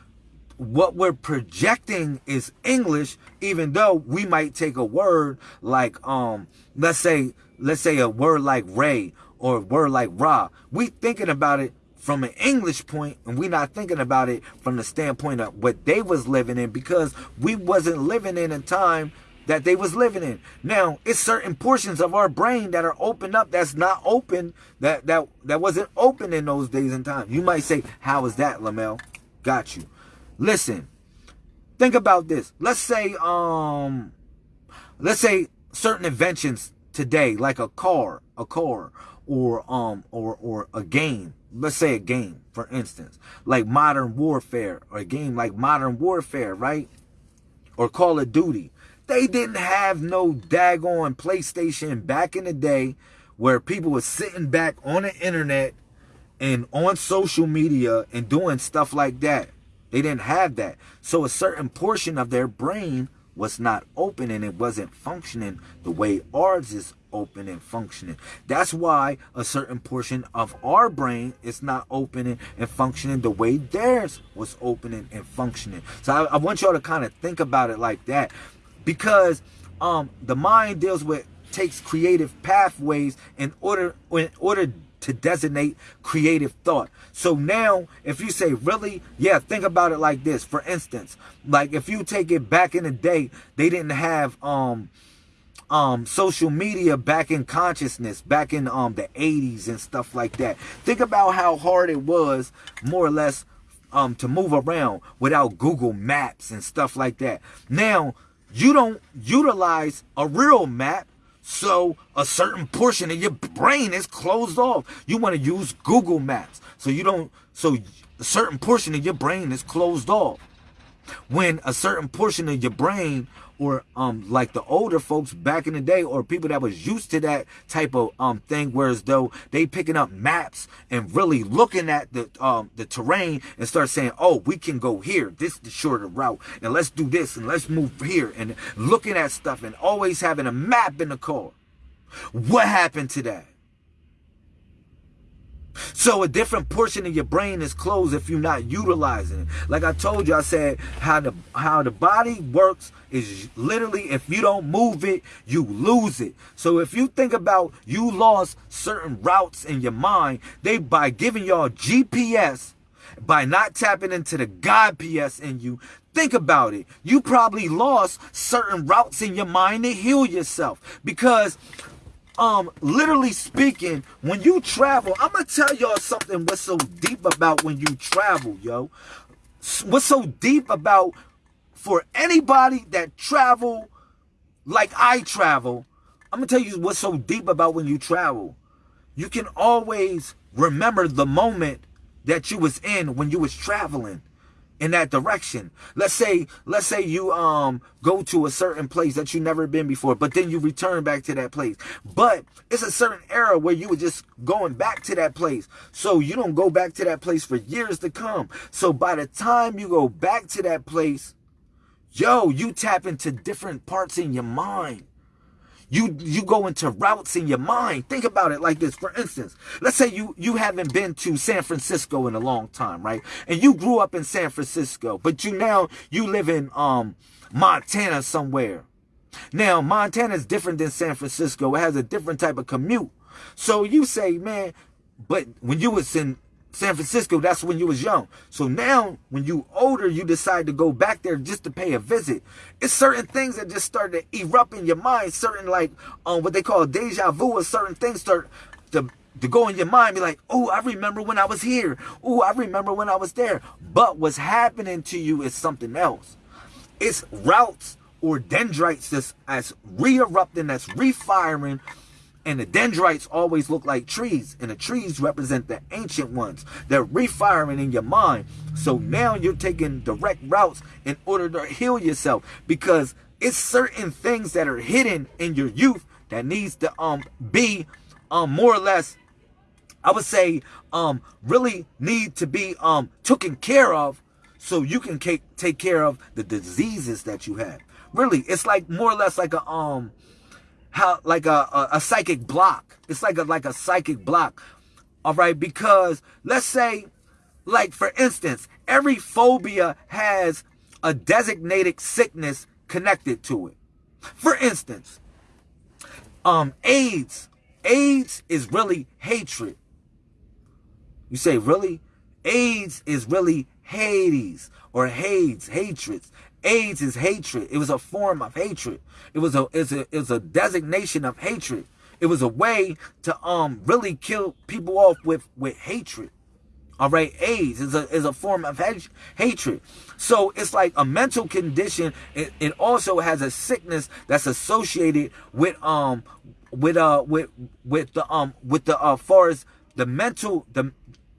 A: what we're projecting is English, even though we might take a word like, um, let's say, let's say a word like Ray or a word like Ra. We thinking about it from an English point and we're not thinking about it from the standpoint of what they was living in because we wasn't living in a time that they was living in. Now, it's certain portions of our brain that are opened up that's not open, that that that wasn't open in those days and times. You might say, how is that, Lamel? Got you. Listen, think about this. Let's say, um, let's say certain inventions today, like a car, a car, or um, or or a game let's say a game, for instance, like Modern Warfare, or a game like Modern Warfare, right? Or Call of Duty. They didn't have no daggone PlayStation back in the day where people were sitting back on the internet and on social media and doing stuff like that. They didn't have that. So a certain portion of their brain was not open and it wasn't functioning the way ours is open and functioning. That's why a certain portion of our brain is not opening and functioning the way theirs was opening and functioning. So I, I want y'all to kind of think about it like that because um, the mind deals with takes creative pathways in order in order to designate creative thought. So now, if you say, really? Yeah, think about it like this. For instance, like if you take it back in the day, they didn't have um um social media back in consciousness back in um the 80s and stuff like that think about how hard it was more or less um to move around without google maps and stuff like that now you don't utilize a real map so a certain portion of your brain is closed off. You want to use google maps. So you don't so a certain portion of your brain is closed off. When a certain portion of your brain or um like the older folks back in the day or people that was used to that type of um thing whereas though they picking up maps and really looking at the um the terrain and start saying oh we can go here this is the shorter route and let's do this and let's move here and looking at stuff and always having a map in the car. What happened to that So a different portion of your brain is closed if you're not utilizing it. Like I told you, I said how the how the body works is literally if you don't move it, you lose it. So if you think about you lost certain routes in your mind, they by giving y'all GPS, by not tapping into the God PS in you, think about it. You probably lost certain routes in your mind to heal yourself because um literally speaking when you travel i'm gonna tell y'all something what's so deep about when you travel yo. What's so deep about for anybody that travel like i travel i'm gonna tell you what's so deep about when you travel. You can always remember the moment that you was in when you was traveling in that direction. Let's say, let's say you um go to a certain place that you never been before, but then you return back to that place. But it's a certain era where you were just going back to that place. So you don't go back to that place for years to come. So by the time you go back to that place, yo, you tap into different parts in your mind. You you go into routes in your mind. Think about it like this. For instance, let's say you you haven't been to San Francisco in a long time, right? And you grew up in San Francisco, but you now you live in um Montana somewhere. Now, Montana is different than San Francisco. It has a different type of commute. So you say, man, but when you was in San Francisco, that's when you was young. So now, when you older, you decide to go back there just to pay a visit. It's certain things that just start to erupt in your mind. Certain like um what they call deja vu, or certain things start to to go in your mind, be like, oh, I remember when I was here. Oh, I remember when I was there. But what's happening to you is something else. It's routes or dendrites that's as re-erupting, that's refiring and the dendrites always look like trees, and the trees represent the ancient ones. They're refiring in your mind. So now you're taking direct routes in order to heal yourself because it's certain things that are hidden in your youth that needs to um be um more or less I would say um really need to be um taken care of so you can take take care of the diseases that you have. Really, it's like more or less like a um how like a, a, a psychic block. It's like a like a psychic block. All right, because let's say, like for instance, every phobia has a designated sickness connected to it. For instance, um, AIDS. AIDS is really hatred. You say, really? AIDS is really Hades or Hades, hatreds. AIDS is hatred. It was a form of hatred. It was a it's a it's a designation of hatred. It was a way to um really kill people off with with hatred. All right, AIDS is a is a form of hatred. So it's like a mental condition. It, it also has a sickness that's associated with um with uh with with the um with the uh far as the mental the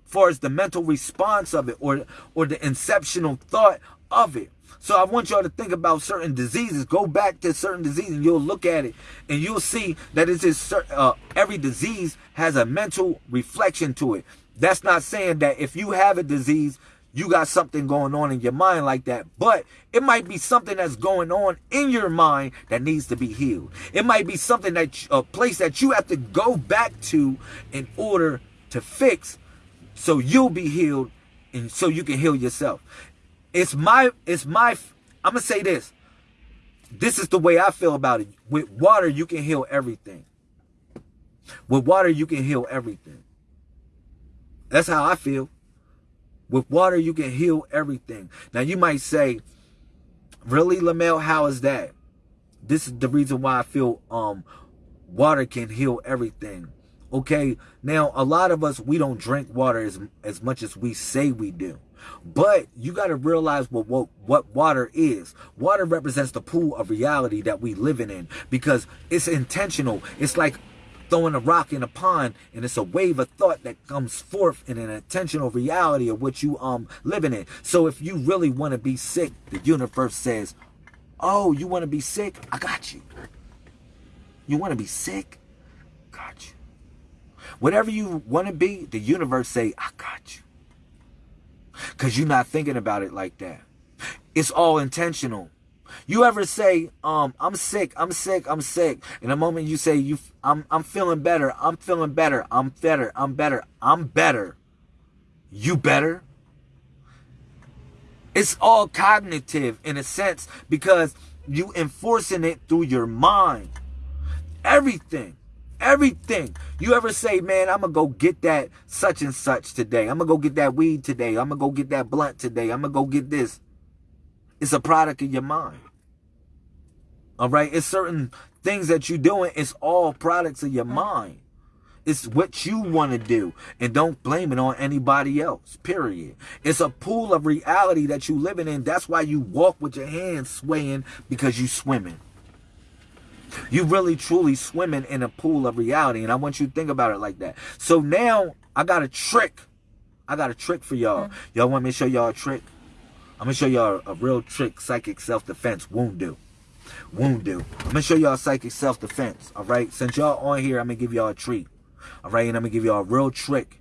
A: far as the mental response of it or or the inceptional thought of it. So I want y'all to think about certain diseases. Go back to certain diseases and you'll look at it and you'll see that it's just uh, every disease has a mental reflection to it. That's not saying that if you have a disease, you got something going on in your mind like that. But it might be something that's going on in your mind that needs to be healed. It might be something that a place that you have to go back to in order to fix so you'll be healed and so you can heal yourself it's my it's my i'm gonna say this. This is the way i feel about it. With water you can heal everything. With water you can heal everything. That's how i feel. With water you can heal everything. Now you might say really lamel how is that? This is the reason why i feel um water can heal everything. Okay now a lot of us we don't drink water as as much as we say we do but you got to realize what, what what water is. Water represents the pool of reality that we living in because it's intentional. It's like throwing a rock in a pond and it's a wave of thought that comes forth in an intentional reality of what you um living in. So if you really want to be sick, the universe says, "Oh, you want to be sick? I got you." You want to be sick? Got you. Whatever you want to be, the universe say, "I got you." Because you're not thinking about it like that. It's all intentional. You ever say, um, I'm sick, I'm sick, I'm sick. And the moment you say you I'm I'm feeling better, I'm feeling better, I'm better, I'm better, I'm better. You better? It's all cognitive in a sense because you enforcing it through your mind. Everything. Everything. You ever say, man, I'm going to go get that such and such today. I'm going to go get that weed today. I'm going to go get that blunt today. I'm going to go get this. It's a product of your mind. All right? It's certain things that you're doing. It's all products of your mind. It's what you want to do. And don't blame it on anybody else, period. It's a pool of reality that you're living in. That's why you walk with your hands swaying because you're swimming. You really truly swimming in a pool of reality. And I want you to think about it like that. So now I got a trick. I got a trick for y'all. Mm. Y'all want me to show y'all a trick? I'm gonna show y'all a real trick, psychic self-defense won't do. Won't do. I'm gonna show y'all psychic self-defense. All right. Since y'all on here, I'm gonna give y'all a treat. All right. And I'm gonna give y'all a real trick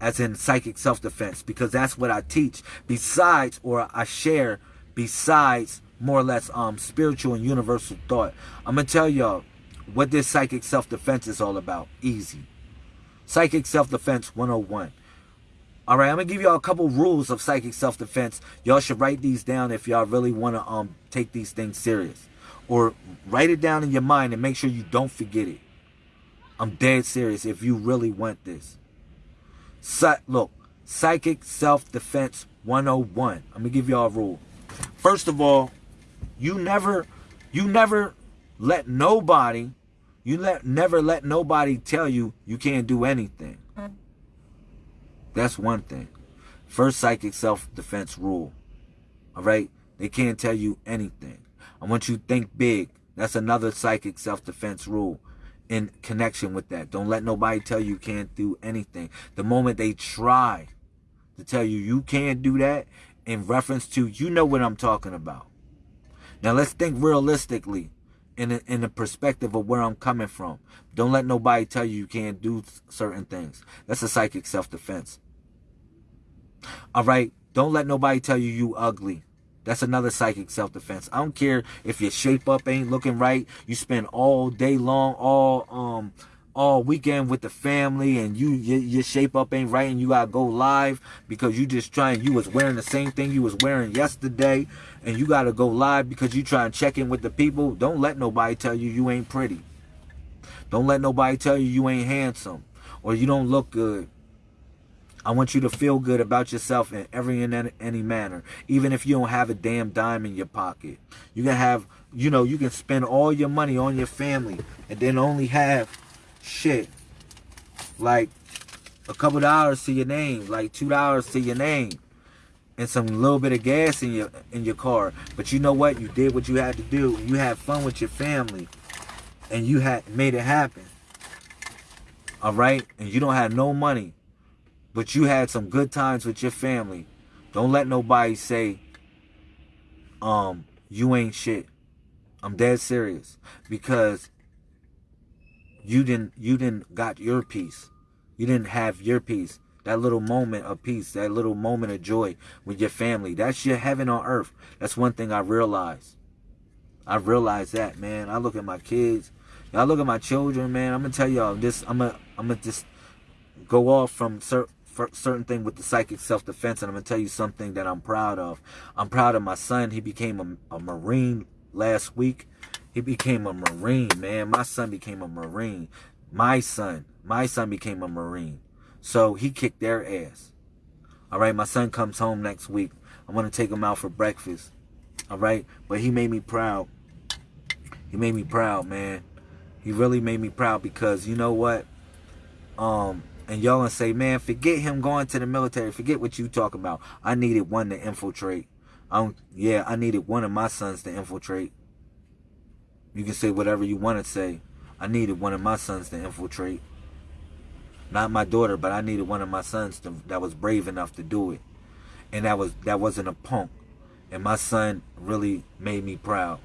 A: as in psychic self-defense because that's what I teach besides or I share besides more or less um spiritual and universal thought. I'm gonna tell y'all what this psychic self-defense is all about. Easy. Psychic self-defense 101. All right, I'm gonna give y'all a couple rules of psychic self-defense. Y'all should write these down if y'all really want to um take these things serious, or write it down in your mind and make sure you don't forget it. I'm dead serious. If you really want this, look, psychic self-defense 101. I'm gonna give y'all a rule. First of all, you never, you never let nobody, you let never let nobody tell you you can't do anything. That's one thing. First psychic self-defense rule. All right? They can't tell you anything. I want you to think big. That's another psychic self-defense rule in connection with that. Don't let nobody tell you you can't do anything. The moment they try to tell you you can't do that in reference to, you know what I'm talking about. Now let's think realistically in a, in the perspective of where I'm coming from. Don't let nobody tell you you can't do certain things. That's a psychic self-defense. All right? Don't let nobody tell you you ugly. That's another psychic self-defense. I don't care if your shape up ain't looking right. You spend all day long, all um all weekend with the family and you your, your, shape up ain't right and you gotta go live because you just trying you was wearing the same thing you was wearing yesterday and you gotta go live because you trying to check in with the people. Don't let nobody tell you you ain't pretty. Don't let nobody tell you you ain't handsome or you don't look good. I want you to feel good about yourself in every and any manner, even if you don't have a damn dime in your pocket. You can have, you know, you can spend all your money on your family and then only have shit like a couple dollars to your name, like two dollars to your name, and some little bit of gas in your in your car. But you know what? You did what you had to do. You had fun with your family, and you had made it happen. All right, and you don't have no money, but you had some good times with your family. Don't let nobody say, um, you ain't shit. I'm dead serious because you didn't you didn't got your peace. You didn't have your peace. That little moment of peace, that little moment of joy with your family. That's your heaven on earth. That's one thing I realized. I realized that, man. I look at my kids. Y'all look at my children, man. I'm gonna tell y'all this. I'm gonna I'm gonna just go off from certain certain thing with the psychic self-defense and I'm to tell you something that I'm proud of. I'm proud of my son. He became a, a Marine last week. He became a Marine, man. My son became a Marine. My son, my son became a Marine. So he kicked their ass. All right, my son comes home next week. I'm going to take him out for breakfast. All right, but he made me proud. He made me proud, man. He really made me proud because you know what? Um, and y'all gonna say, man, forget him going to the military. Forget what you talk about. I needed one to infiltrate. Um, yeah, I needed one of my sons to infiltrate. You can say whatever you want to say. I needed one of my sons to infiltrate. Not my daughter, but I needed one of my sons to, that was brave enough to do it. And that was that wasn't a punk. And my son really made me proud.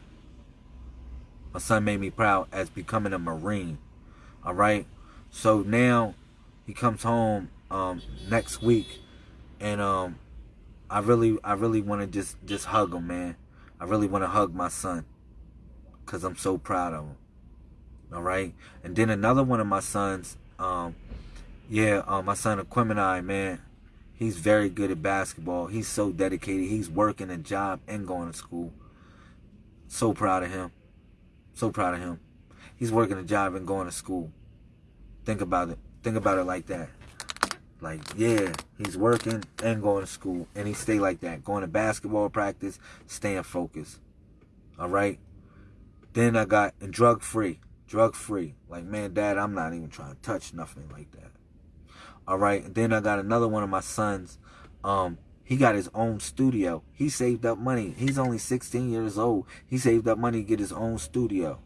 A: My son made me proud as becoming a Marine. All right. So now he comes home um, next week, and um, I really, I really want to just just hug him, man. I I really want to hug my son because I'm so proud of him. All right. And then another one of my sons, um, yeah, uh, my son Aquemini, man, he's very good at basketball. He's so dedicated. He's working a job and going to school. So proud of him. So proud of him. He's working a job and going to school. Think about it. Think about it like that. Like, yeah, he's working and going to school. And he stay like that. Going to basketball practice, staying focused. All right? Then I got, and drug free. Drug free. Like, man, dad, I'm not even trying to touch nothing like that. All right? And then I got another one of my sons. Um, he got his own studio. He saved up money. He's only 16 years old. He saved up money to get his own studio.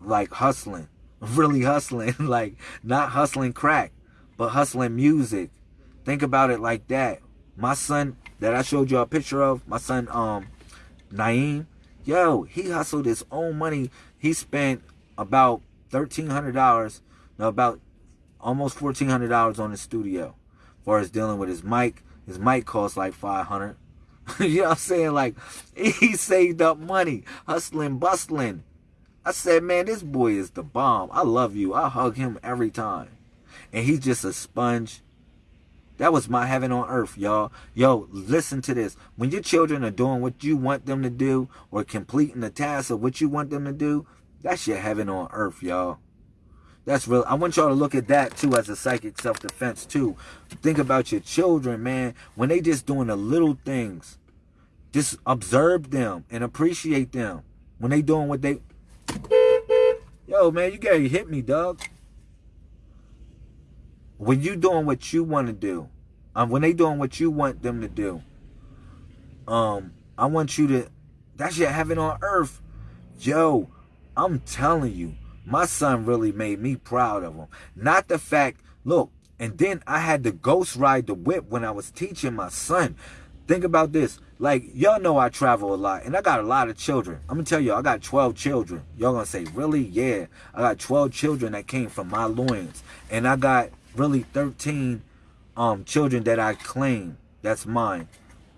A: Like hustling. (laughs) Really hustling. (laughs) like, not hustling crack but hustling music. Think about it like that. My son that I showed you a picture of, my son um Naeem, yo, he hustled his own money. He spent about thirteen hundred dollars, no, about almost fourteen hundred dollars on his studio. As far as dealing with his mic, his mic cost like five hundred. (laughs) you know what I'm saying? Like (laughs) he saved up money, hustling, bustling. I said, man, this boy is the bomb. I love you. I hug him every time and he's just a sponge. That was my heaven on earth, y'all. Yo, listen to this. When your children are doing what you want them to do or completing the task of what you want them to do, that's your heaven on earth, y'all. That's real. I want y'all to look at that too as a psychic self-defense too. Think about your children, man. When they just doing the little things, just observe them and appreciate them. When they doing what they... Yo, man, you gotta hit me, dog when you doing what you want to do, um, when they doing what you want them to do, um, I want you to, that's your heaven on earth. Yo, I'm telling you, my son really made me proud of him. Not the fact, look, and then I had to ghost ride the whip when I was teaching my son. Think about this. Like, y'all know I travel a lot, and I got a lot of children. I'm going to tell you, I got 12 children. Y'all going to say, really? Yeah. I got 12 children that came from my loins. And I got really 13 um, children that I claim that's mine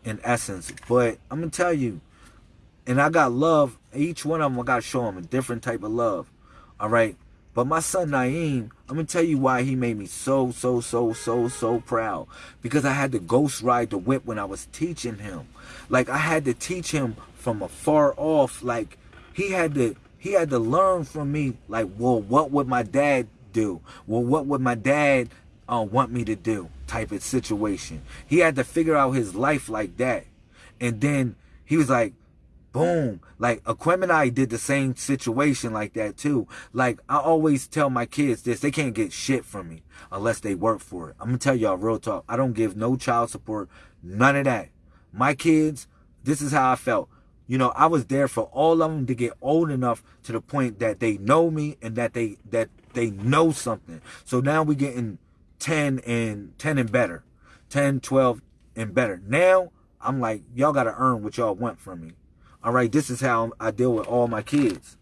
A: in essence. But I'm to tell you, and I got love. Each one of them, I got to show them a different type of love. All right. But my son Naeem, I'm to tell you why he made me so, so, so, so, so proud. Because I had to ghost ride the whip when I was teaching him. Like I had to teach him from afar off. Like he had to, he had to learn from me. Like, well, what would my dad do? Well, what would my dad uh, want me to do? Type of situation. He had to figure out his life like that. And then he was like, boom. Like Aquemini did the same situation like that too. Like I always tell my kids this, they can't get shit from me unless they work for it. I'm gonna tell y'all real talk. I don't give no child support, none of that. My kids, this is how I felt. You know, I was there for all of them to get old enough to the point that they know me and that they that they know something. So now we're getting 10 and 10 and better. 10, 12 and better. Now I'm like, y'all got to earn what y'all want from me. All right. This is how I deal with all my kids.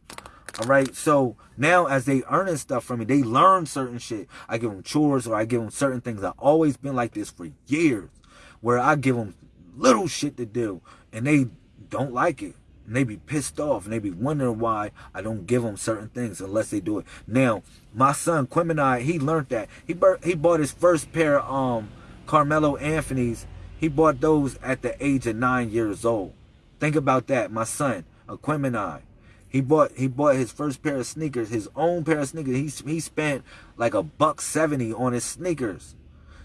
A: All right. So now as they earning stuff from me, they learn certain shit. I give them chores or I give them certain things. I've always been like this for years where I give them little shit to do and they don't like it and they be pissed off and they be wondering why I don't give them certain things unless they do it. Now, my son Quim and I, he learned that. He he bought his first pair of um, Carmelo Anthony's. He bought those at the age of nine years old. Think about that, my son, Aquemini. He bought he bought his first pair of sneakers, his own pair of sneakers. He he spent like a buck seventy on his sneakers.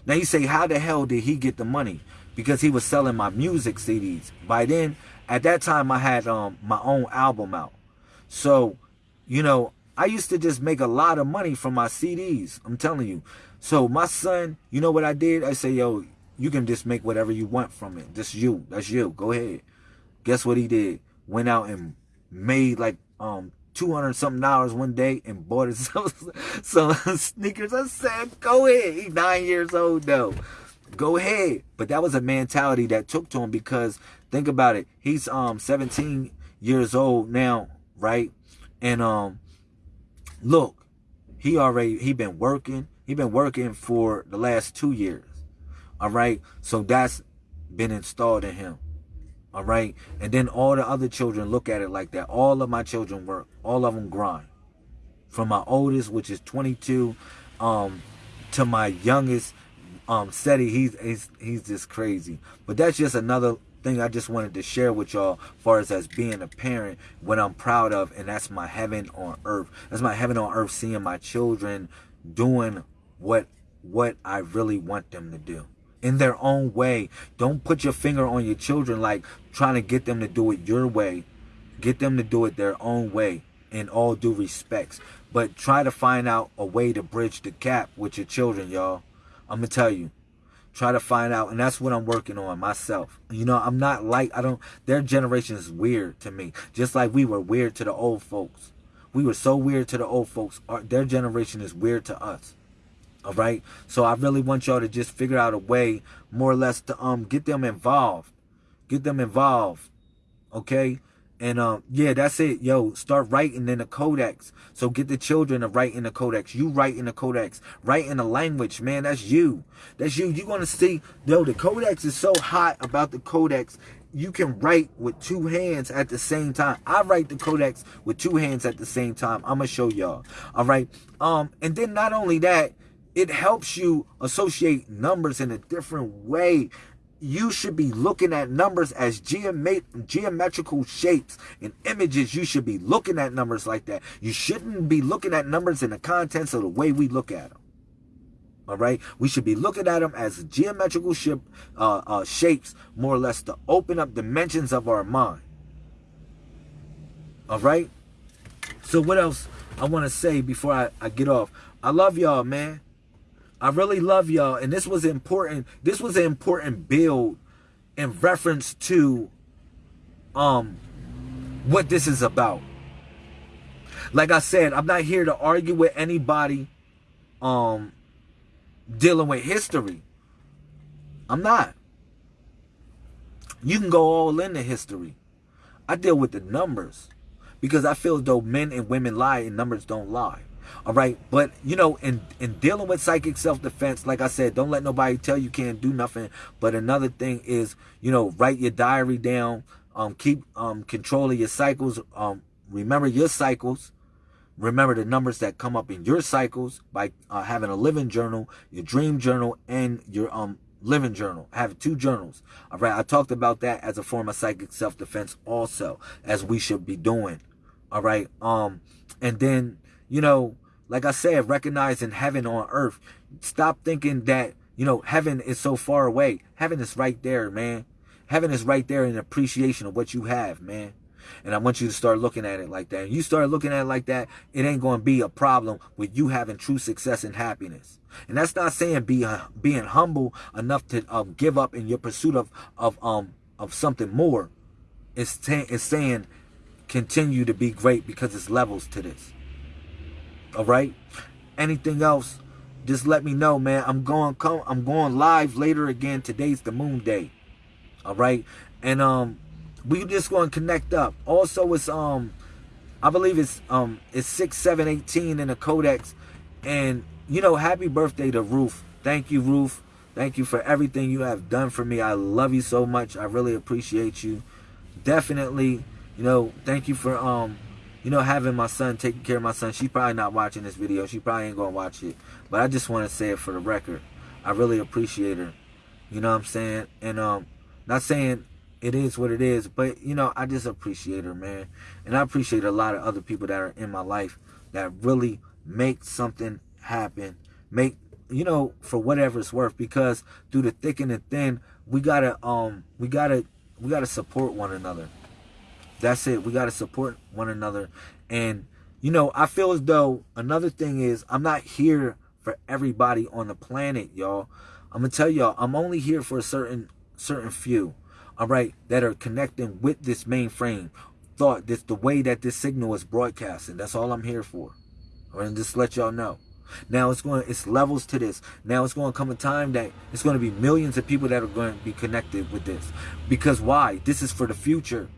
A: Now you say, how the hell did he get the money? Because he was selling my music CDs. By then, at that time I had um my own album out. So, you know, I used to just make a lot of money from my CDs. I'm telling you. So my son, you know what I did? I say, yo, you can just make whatever you want from it. That's you. That's you. Go ahead. Guess what he did? Went out and made like um 200 something dollars one day and bought himself (laughs) some sneakers. I said, go ahead. He's nine years old though. Go ahead. But that was a mentality that took to him because Think about it. He's um 17 years old now, right? And um look, he already he been working. He been working for the last 2 years. All right? So that's been installed in him. All right. And then all the other children look at it like that. All of my children work. All of them grind. From my oldest, which is 22, um, to my youngest, um, Seti, he's, he's, he's just crazy. But that's just another thing I just wanted to share with y'all far as as being a parent, what I'm proud of, and that's my heaven on earth. That's my heaven on earth, seeing my children doing what what I really want them to do in their own way. Don't put your finger on your children like trying to get them to do it your way. Get them to do it their own way in all due respects. But try to find out a way to bridge the gap with your children, y'all. I'm to tell you. Try to find out. And that's what I'm working on myself. You know, I'm not like, I don't, their generation is weird to me. Just like we were weird to the old folks. We were so weird to the old folks. Our, their generation is weird to us. All right. So I really want y'all to just figure out a way, more or less, to um get them involved, get them involved. Okay. And um, yeah, that's it. Yo, start writing in the codex. So get the children to write in the codex. You write in the codex. Write in the language, man. That's you. That's you. You're gonna see, yo, the codex is so hot about the codex. You can write with two hands at the same time. I write the codex with two hands at the same time. I'm gonna show y'all. All right. Um, and then not only that, it helps you associate numbers in a different way. You should be looking at numbers as geometrical shapes and images. You should be looking at numbers like that. You shouldn't be looking at numbers in the contents of the way we look at them. All right, we should be looking at them as geometrical ship, uh, uh, shapes, more or less, to open up dimensions of our mind. All right. So what else I want to say before I, I get off? I love y'all, man. I really love y'all. And this was important. This was an important build in reference to um what this is about. Like I said, I'm not here to argue with anybody um dealing with history. I'm not. You can go all into history. I deal with the numbers because I feel as though men and women lie and numbers don't lie. All right. But, you know, in, in dealing with psychic self-defense, like I said, don't let nobody tell you can't do nothing. But another thing is, you know, write your diary down. Um, keep um, control of your cycles. Um, remember your cycles. Remember the numbers that come up in your cycles by uh, having a living journal, your dream journal, and your um living journal. I Have two journals. All right. I talked about that as a form of psychic self-defense also, as we should be doing. All right. Um, and then you know, like I said, recognizing heaven on earth. Stop thinking that, you know, heaven is so far away. Heaven is right there, man. Heaven is right there in appreciation of what you have, man. And I want you to start looking at it like that. And you start looking at it like that, it ain't going to be a problem with you having true success and happiness. And that's not saying be uh, being humble enough to um, give up in your pursuit of of um of something more. It's, it's saying continue to be great because it's levels to this. All right. Anything else? Just let me know, man. I'm going come. I'm going live later again. Today's the moon day. All right. And um, we just going to connect up. Also, it's um, I believe it's um, it's six, seven, eighteen in the codex. And you know, happy birthday to Ruth. Thank you, Ruth. Thank you for everything you have done for me. I love you so much. I really appreciate you. Definitely, you know, thank you for um you know, having my son, taking care of my son. She probably not watching this video. She probably ain't going to watch it. But I just want to say it for the record. I really appreciate her. You know what I'm saying? And um, not saying it is what it is, but, you know, I just appreciate her, man. And I appreciate a lot of other people that are in my life that really make something happen. Make, you know, for whatever it's worth. Because through the thick and the thin, we got to, um, we got to, we got to support one another. That's it. We got to support one another. And, you know, I feel as though another thing is I'm not here for everybody on the planet, y'all. I'm going to tell y'all, I'm only here for a certain certain few, all right, that are connecting with this mainframe thought, this the way that this signal is broadcasting. That's all I'm here for. I and just let y'all know. Now it's going, it's levels to this. Now it's going to come a time that it's going to be millions of people that are going to be connected with this. Because why? This is for the future.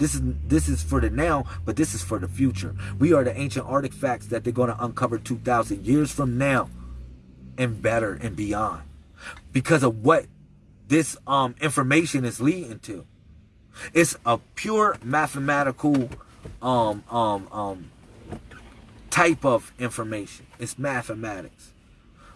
A: This is this is for the now, but this is for the future. We are the ancient artifacts that they're going to uncover 2,000 years from now and better and beyond because of what this um information is leading to. It's a pure mathematical um um um type of information. It's mathematics.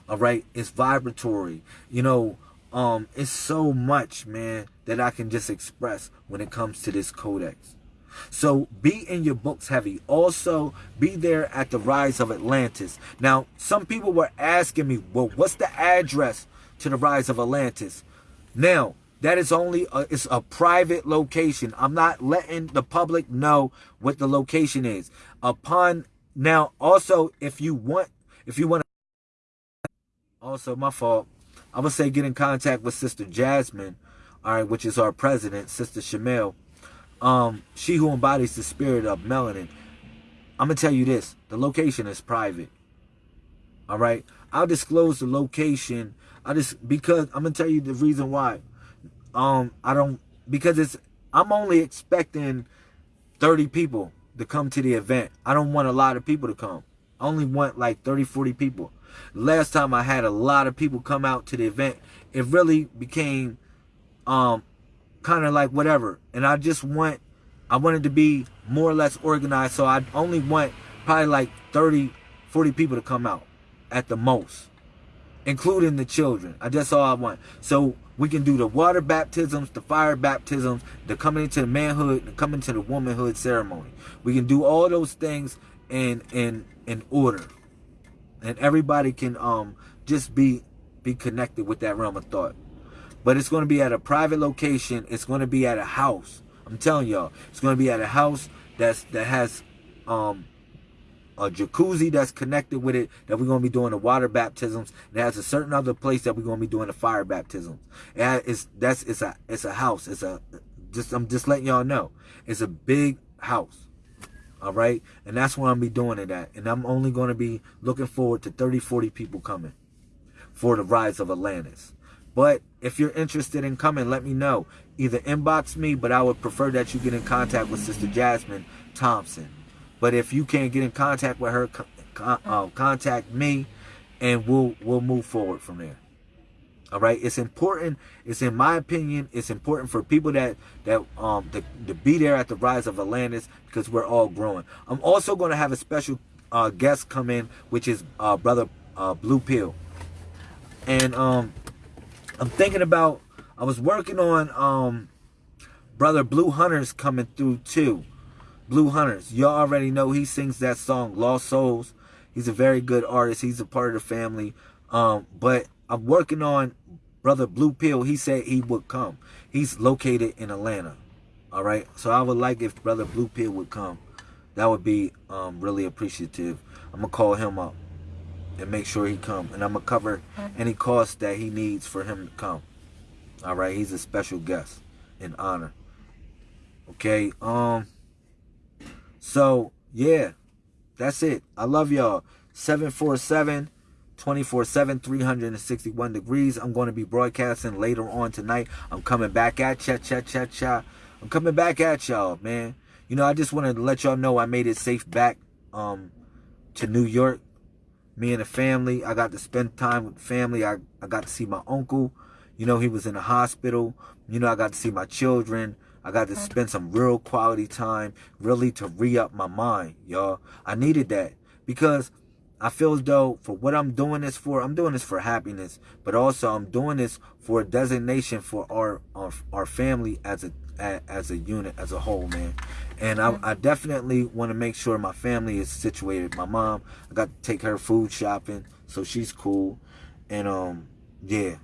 A: All right? It's vibratory. You know, um it's so much, man, that I can just express when it comes to this codex. So be in your books heavy. Also, be there at the rise of Atlantis. Now, some people were asking me, well, what's the address to the rise of Atlantis? Now, that is only a, it's a private location. I'm not letting the public know what the location is. Upon now, also, if you want, if you want to, also my fault. I would say get in contact with Sister Jasmine, all right, which is our president, Sister Shamel um, she who embodies the spirit of melanin. I'm gonna tell you this: the location is private. All right, I'll disclose the location. I just because I'm gonna tell you the reason why. Um, I don't because it's I'm only expecting 30 people to come to the event. I don't want a lot of people to come. I only want like 30, 40 people. Last time I had a lot of people come out to the event, it really became um kind of like whatever. And I just want, I wanted to be more or less organized. So I only want probably like 30, 40 people to come out at the most, including the children. I That's all I want. So we can do the water baptisms, the fire baptisms, the coming into the manhood, the coming to the womanhood ceremony. We can do all those things in in in order, and everybody can um just be be connected with that realm of thought but it's going to be at a private location. It's going to be at a house. I'm telling y'all, it's going to be at a house that's that has um a jacuzzi that's connected with it that we're going to be doing the water baptisms. It has a certain other place that we're going to be doing the fire baptisms. And it's that's it's a it's a house. It's a just I'm just letting y'all know. It's a big house. All right? And that's where I'm be doing it at. And I'm only going to be looking forward to 30 40 people coming for the rise of Atlantis. But if you're interested in coming, let me know. Either inbox me, but I would prefer that you get in contact with Sister Jasmine Thompson. But if you can't get in contact with her, uh, contact me, and we'll we'll move forward from there. All right, it's important. It's in my opinion, it's important for people that that um to, to be there at the rise of Atlantis because we're all growing. I'm also going to have a special uh, guest come in, which is uh, brother uh, Blue Pill, and um I'm thinking about I was working on um brother Blue Hunters coming through too. Blue Hunters. Y'all already know he sings that song Lost Souls. He's a very good artist. He's a part of the family. Um but I'm working on brother Blue Pill. He said he would come. He's located in Atlanta. All right? So I would like if brother Blue Pill would come. That would be um really appreciative. I'm going to call him up and make sure he come. And I'm gonna cover any cost that he needs for him to come. All right, he's a special guest in honor. Okay, um, so yeah, that's it. I love y'all. 747 24 7 361 degrees. I'm going to be broadcasting later on tonight. I'm coming back at ya, cha, cha, cha. I'm coming back at y'all, man. You know, I just wanted to let y'all know I made it safe back um to New York me and the family. I got to spend time with family. I, I got to see my uncle. You know, he was in the hospital. You know, I got to see my children. I got to spend some real quality time, really to re-up my mind, y'all. I needed that because I feel as though for what I'm doing this for, I'm doing this for happiness, but also I'm doing this for a designation for our our, our family as a as a unit, as a whole, man. And I, I definitely want to make sure my family is situated. My mom, I got to take her food shopping, so she's cool. And um, yeah,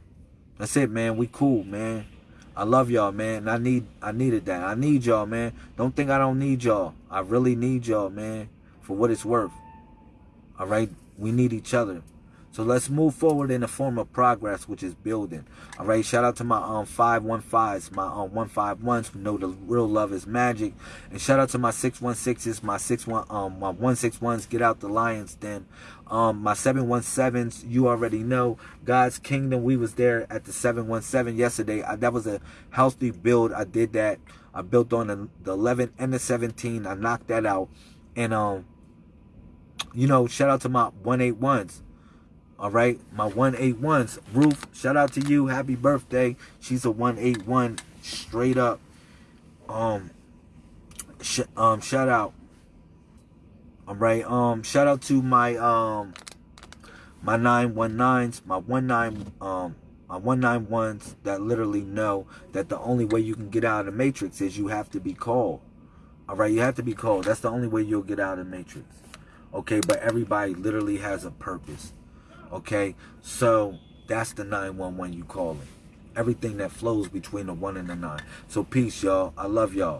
A: that's it, man. We cool, man. I love y'all, man. I need, I needed that. I need y'all, man. Don't think I don't need y'all. I really need y'all, man, for what it's worth. All right, we need each other. So let's move forward in the form of progress, which is building. All right. Shout out to my um 515s, my um 151s who know the real love is magic. And shout out to my 616s, my 61 um my 161s, get out the lions den. Um my 717s, you already know. God's Kingdom, we was there at the 717 yesterday. I, that was a healthy build. I did that. I built on the, the 11 and the 17. I knocked that out. And um you know, shout out to my 181s. All right, my 181s. Ruth, shout out to you. Happy birthday. She's a 181 straight up. Um, sh- um, shout out. All right. Um, shout out to my um, my nine one nines, my one nine um, my one nine ones that literally know that the only way you can get out of the matrix is you have to be called. All right, you have to be called. That's the only way you'll get out of the matrix. Okay, but everybody literally has a purpose. Okay, so that's the 911 you calling. Everything that flows between the one and the nine. So peace, y'all. I love y'all.